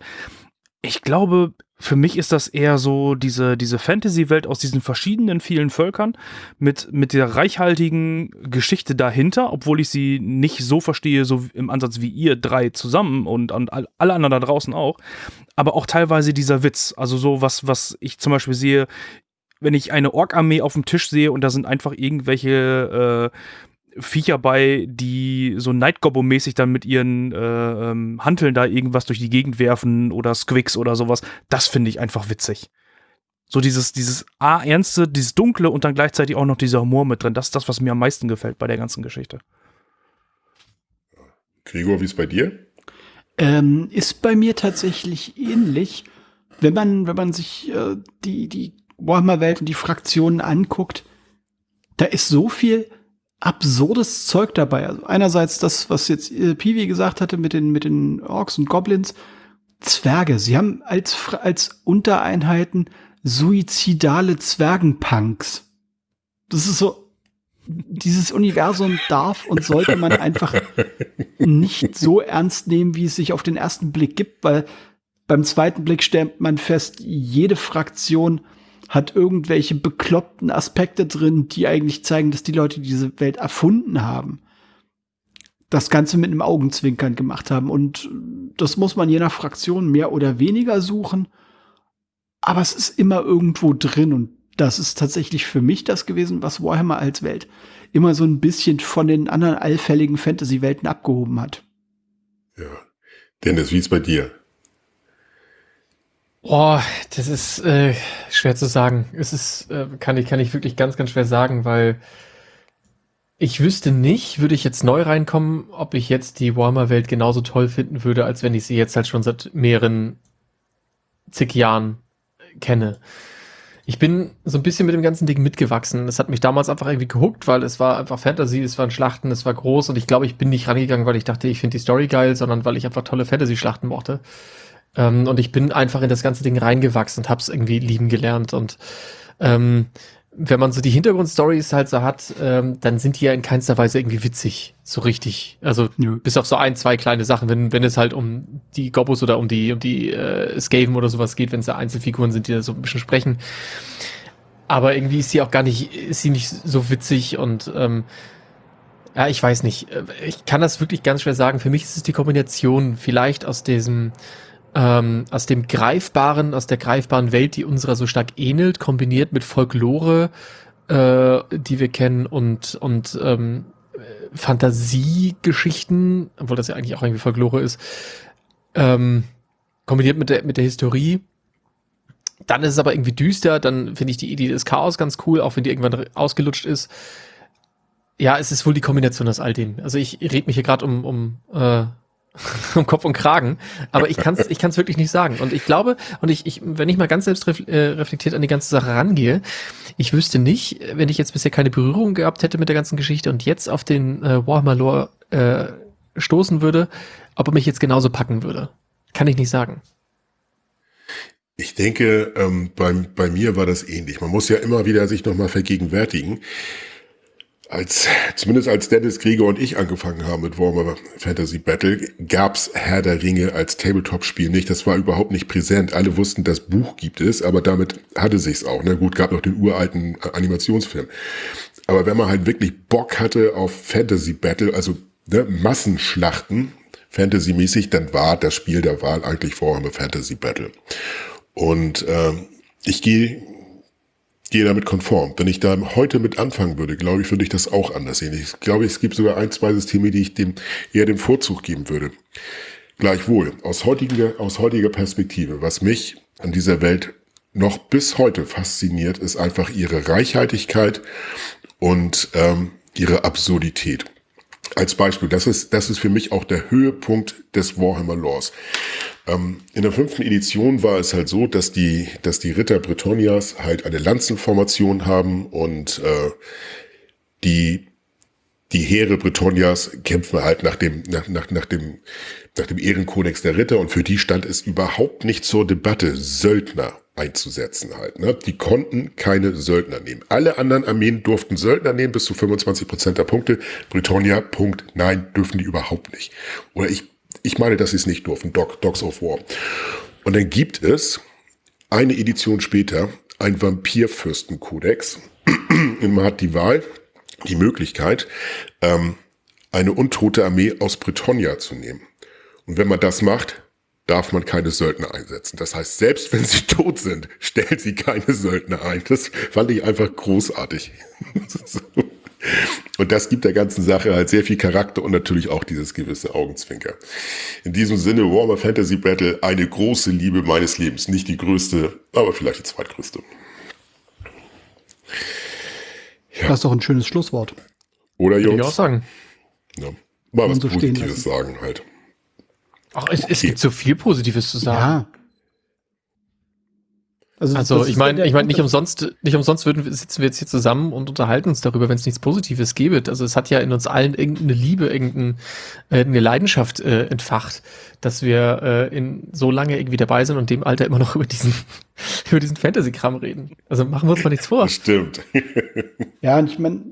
ich glaube, für mich ist das eher so diese, diese Fantasy-Welt aus diesen verschiedenen vielen Völkern mit, mit der reichhaltigen Geschichte dahinter, obwohl ich sie nicht so verstehe, so im Ansatz wie ihr drei zusammen und, und alle anderen da draußen auch. Aber auch teilweise dieser Witz. Also so was, was ich zum Beispiel sehe, wenn ich eine Ork-Armee auf dem Tisch sehe und da sind einfach irgendwelche äh, Viecher bei, die so Night mäßig dann mit ihren äh, ähm, Hanteln da irgendwas durch die Gegend werfen oder Squicks oder sowas. Das finde ich einfach witzig. So dieses, dieses A-Ernste, dieses Dunkle und dann gleichzeitig auch noch dieser Humor mit drin. Das ist das, was mir am meisten gefällt bei der ganzen Geschichte. Gregor, wie ist bei dir? Ähm, ist bei mir tatsächlich ähnlich. Wenn man, wenn man sich äh, die, die Warhammer-Welt und die Fraktionen anguckt, da ist so viel absurdes Zeug dabei. Also einerseits das, was jetzt äh, Piwi gesagt hatte mit den, mit den Orks und Goblins. Zwerge. Sie haben als, als Untereinheiten suizidale Zwergenpunks. Das ist so, dieses Universum darf und sollte man einfach nicht so ernst nehmen, wie es sich auf den ersten Blick gibt, weil beim zweiten Blick stellt man fest, jede Fraktion hat irgendwelche bekloppten Aspekte drin, die eigentlich zeigen, dass die Leute diese Welt erfunden haben. Das Ganze mit einem Augenzwinkern gemacht haben. Und das muss man je nach Fraktion mehr oder weniger suchen. Aber es ist immer irgendwo drin. Und das ist tatsächlich für mich das gewesen, was Warhammer als Welt immer so ein bisschen von den anderen allfälligen Fantasy-Welten abgehoben hat. Ja. Dennis, wie ist bei dir? Boah, das ist äh, schwer zu sagen. Es ist, äh, kann ich, kann ich wirklich ganz, ganz schwer sagen, weil ich wüsste nicht, würde ich jetzt neu reinkommen, ob ich jetzt die Warhammer-Welt genauso toll finden würde, als wenn ich sie jetzt halt schon seit mehreren zig Jahren kenne. Ich bin so ein bisschen mit dem ganzen Ding mitgewachsen. Es hat mich damals einfach irgendwie gehuckt, weil es war einfach Fantasy, es waren Schlachten, es war groß und ich glaube, ich bin nicht rangegangen, weil ich dachte, ich finde die Story geil, sondern weil ich einfach tolle Fantasy-Schlachten mochte. Ähm, und ich bin einfach in das ganze Ding reingewachsen und hab's irgendwie lieben gelernt. Und ähm, wenn man so die Hintergrundstories halt so hat, ähm, dann sind die ja in keinster Weise irgendwie witzig, so richtig. Also Nö. bis auf so ein, zwei kleine Sachen, wenn, wenn es halt um die Gobos oder um die, um die äh, Skaven oder sowas geht, wenn es da Einzelfiguren sind, die da so ein bisschen sprechen. Aber irgendwie ist sie auch gar nicht, ist sie nicht so witzig und ähm, ja, ich weiß nicht. Ich kann das wirklich ganz schwer sagen. Für mich ist es die Kombination vielleicht aus diesem ähm, aus dem greifbaren, aus der greifbaren Welt, die unserer so stark ähnelt, kombiniert mit Folklore, äh, die wir kennen und und ähm, Fantasiegeschichten, obwohl das ja eigentlich auch irgendwie Folklore ist, ähm, kombiniert mit der mit der Historie. Dann ist es aber irgendwie düster, dann finde ich die Idee des Chaos ganz cool, auch wenn die irgendwann ausgelutscht ist. Ja, es ist wohl die Kombination aus all dem. Also ich rede mich hier gerade um, um äh, um Kopf und Kragen, aber ich kann es ich kann's wirklich nicht sagen. Und ich glaube, und ich, ich wenn ich mal ganz selbst äh, reflektiert an die ganze Sache rangehe, ich wüsste nicht, wenn ich jetzt bisher keine Berührung gehabt hätte mit der ganzen Geschichte und jetzt auf den äh, Warhammer Lore äh, stoßen würde, ob er mich jetzt genauso packen würde. Kann ich nicht sagen. Ich denke, ähm, bei, bei mir war das ähnlich. Man muss ja immer wieder sich nochmal vergegenwärtigen als, zumindest als Dennis Krieger und ich angefangen haben mit Warhammer Fantasy Battle, gab's Herr der Ringe als Tabletop-Spiel nicht. Das war überhaupt nicht präsent. Alle wussten, das Buch gibt es, aber damit hatte sich's auch. Na ne? gut, gab noch den uralten Animationsfilm. Aber wenn man halt wirklich Bock hatte auf Fantasy Battle, also ne, Massenschlachten, Fantasy-mäßig, dann war das Spiel der Wahl eigentlich Warhammer Fantasy Battle. Und äh, ich gehe gehe damit konform. Wenn ich da heute mit anfangen würde, glaube ich, würde ich das auch anders sehen. Ich glaube, es gibt sogar ein, zwei Systeme, die ich dem eher den Vorzug geben würde. Gleichwohl, aus heutiger, aus heutiger Perspektive, was mich an dieser Welt noch bis heute fasziniert, ist einfach ihre Reichhaltigkeit und ähm, ihre Absurdität. Als Beispiel, das ist, das ist für mich auch der Höhepunkt des Warhammer Laws. Ähm, in der fünften Edition war es halt so, dass die, dass die Ritter Bretonias halt eine Lanzenformation haben und äh, die, die Heere Bretonias kämpfen halt nach dem, nach, nach, nach dem, nach dem Ehrenkodex der Ritter und für die stand es überhaupt nicht zur Debatte, Söldner einzusetzen halt. Ne? Die konnten keine Söldner nehmen. Alle anderen Armeen durften Söldner nehmen bis zu 25 Prozent der Punkte. Bretonia, Punkt, nein, dürfen die überhaupt nicht. Oder ich ich meine, dass sie es nicht durften. Dog, Dogs of War. Und dann gibt es eine Edition später ein Vampirfürstenkodex. Man hat die Wahl, die Möglichkeit, ähm, eine untote Armee aus Bretonia zu nehmen. Und wenn man das macht, darf man keine Söldner einsetzen. Das heißt, selbst wenn sie tot sind, stellt sie keine Söldner ein. Das fand ich einfach großartig. Und das gibt der ganzen Sache halt sehr viel Charakter und natürlich auch dieses gewisse Augenzwinker. In diesem Sinne, Warmer Fantasy Battle, eine große Liebe meines Lebens. Nicht die größte, aber vielleicht die zweitgrößte. Ja. Das ist doch ein schönes Schlusswort. Oder Jungs? Würde ich auch sagen. Ja. Mal was so Positives sagen halt. Ach, es, okay. es gibt so viel Positives zu sagen. Ja. Also, also ich meine, ich meine, nicht umsonst, nicht umsonst würden, sitzen wir jetzt hier zusammen und unterhalten uns darüber, wenn es nichts Positives gäbe. Also es hat ja in uns allen irgendeine Liebe, irgendeine äh, Leidenschaft äh, entfacht, dass wir äh, in so lange irgendwie dabei sind und dem Alter immer noch über diesen über diesen Fantasy-Kram reden. Also machen wir uns mal nichts vor. Stimmt. ja, und ich meine,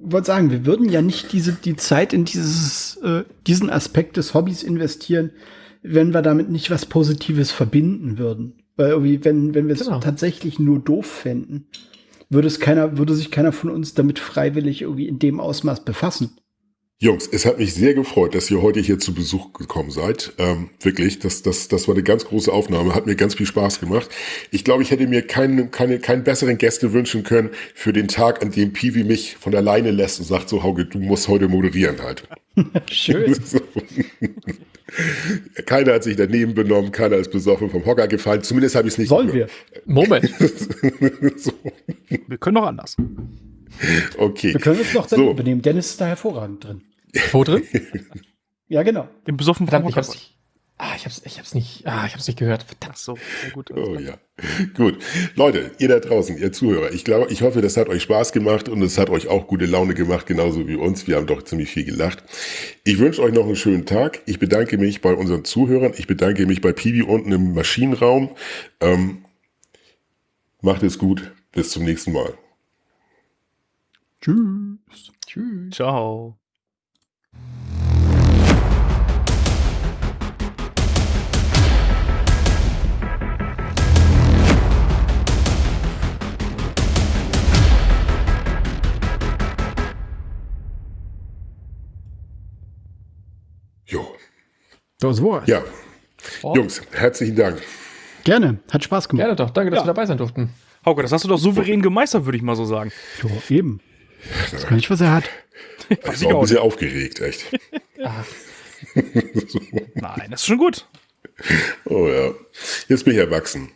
wollte sagen, wir würden ja nicht diese die Zeit in dieses äh, diesen Aspekt des Hobbys investieren, wenn wir damit nicht was Positives verbinden würden. Weil irgendwie, wenn, wenn wir es genau. tatsächlich nur doof fänden, würde es keiner, würde sich keiner von uns damit freiwillig irgendwie in dem Ausmaß befassen. Jungs, es hat mich sehr gefreut, dass ihr heute hier zu Besuch gekommen seid. Ähm, wirklich, das, das, das war eine ganz große Aufnahme, hat mir ganz viel Spaß gemacht. Ich glaube, ich hätte mir keinen, keine, keinen besseren Gäste wünschen können für den Tag, an dem Piwi mich von alleine lässt und sagt so, Hauge, du musst heute moderieren halt. Schön. Keiner hat sich daneben benommen, keiner ist besoffen vom Hocker gefallen. Zumindest habe ich es nicht Sollen gehört. wir? Moment. so. Wir können doch anders. Okay. Wir können uns noch daneben so. benehmen. Dennis ist da hervorragend drin. Wo drin? ja, genau. Im besoffen vom Hocker. Ich Ah, ich hab's, ich hab's nicht, ah, ich hab's nicht gehört. Verdammt. so, sehr gut. Oh ja. Gut. Leute, ihr da draußen, ihr Zuhörer, ich glaube, ich hoffe, das hat euch Spaß gemacht und es hat euch auch gute Laune gemacht, genauso wie uns. Wir haben doch ziemlich viel gelacht. Ich wünsche euch noch einen schönen Tag. Ich bedanke mich bei unseren Zuhörern. Ich bedanke mich bei Pibi unten im Maschinenraum. Ähm, macht es gut. Bis zum nächsten Mal. Tschüss. Tschüss. Ciao. Das war's. Ja. Oh. Jungs, herzlichen Dank. Gerne. Hat Spaß gemacht. Gerne doch. Danke, dass ja. wir dabei sein durften. Hauke, das hast du doch souverän gemeistert, würde ich mal so sagen. Jo, eben. Das kann nicht, was er hat. Ich war auch ein bisschen aufgeregt, echt. Nein, das ist schon gut. Oh ja. Jetzt bin ich erwachsen.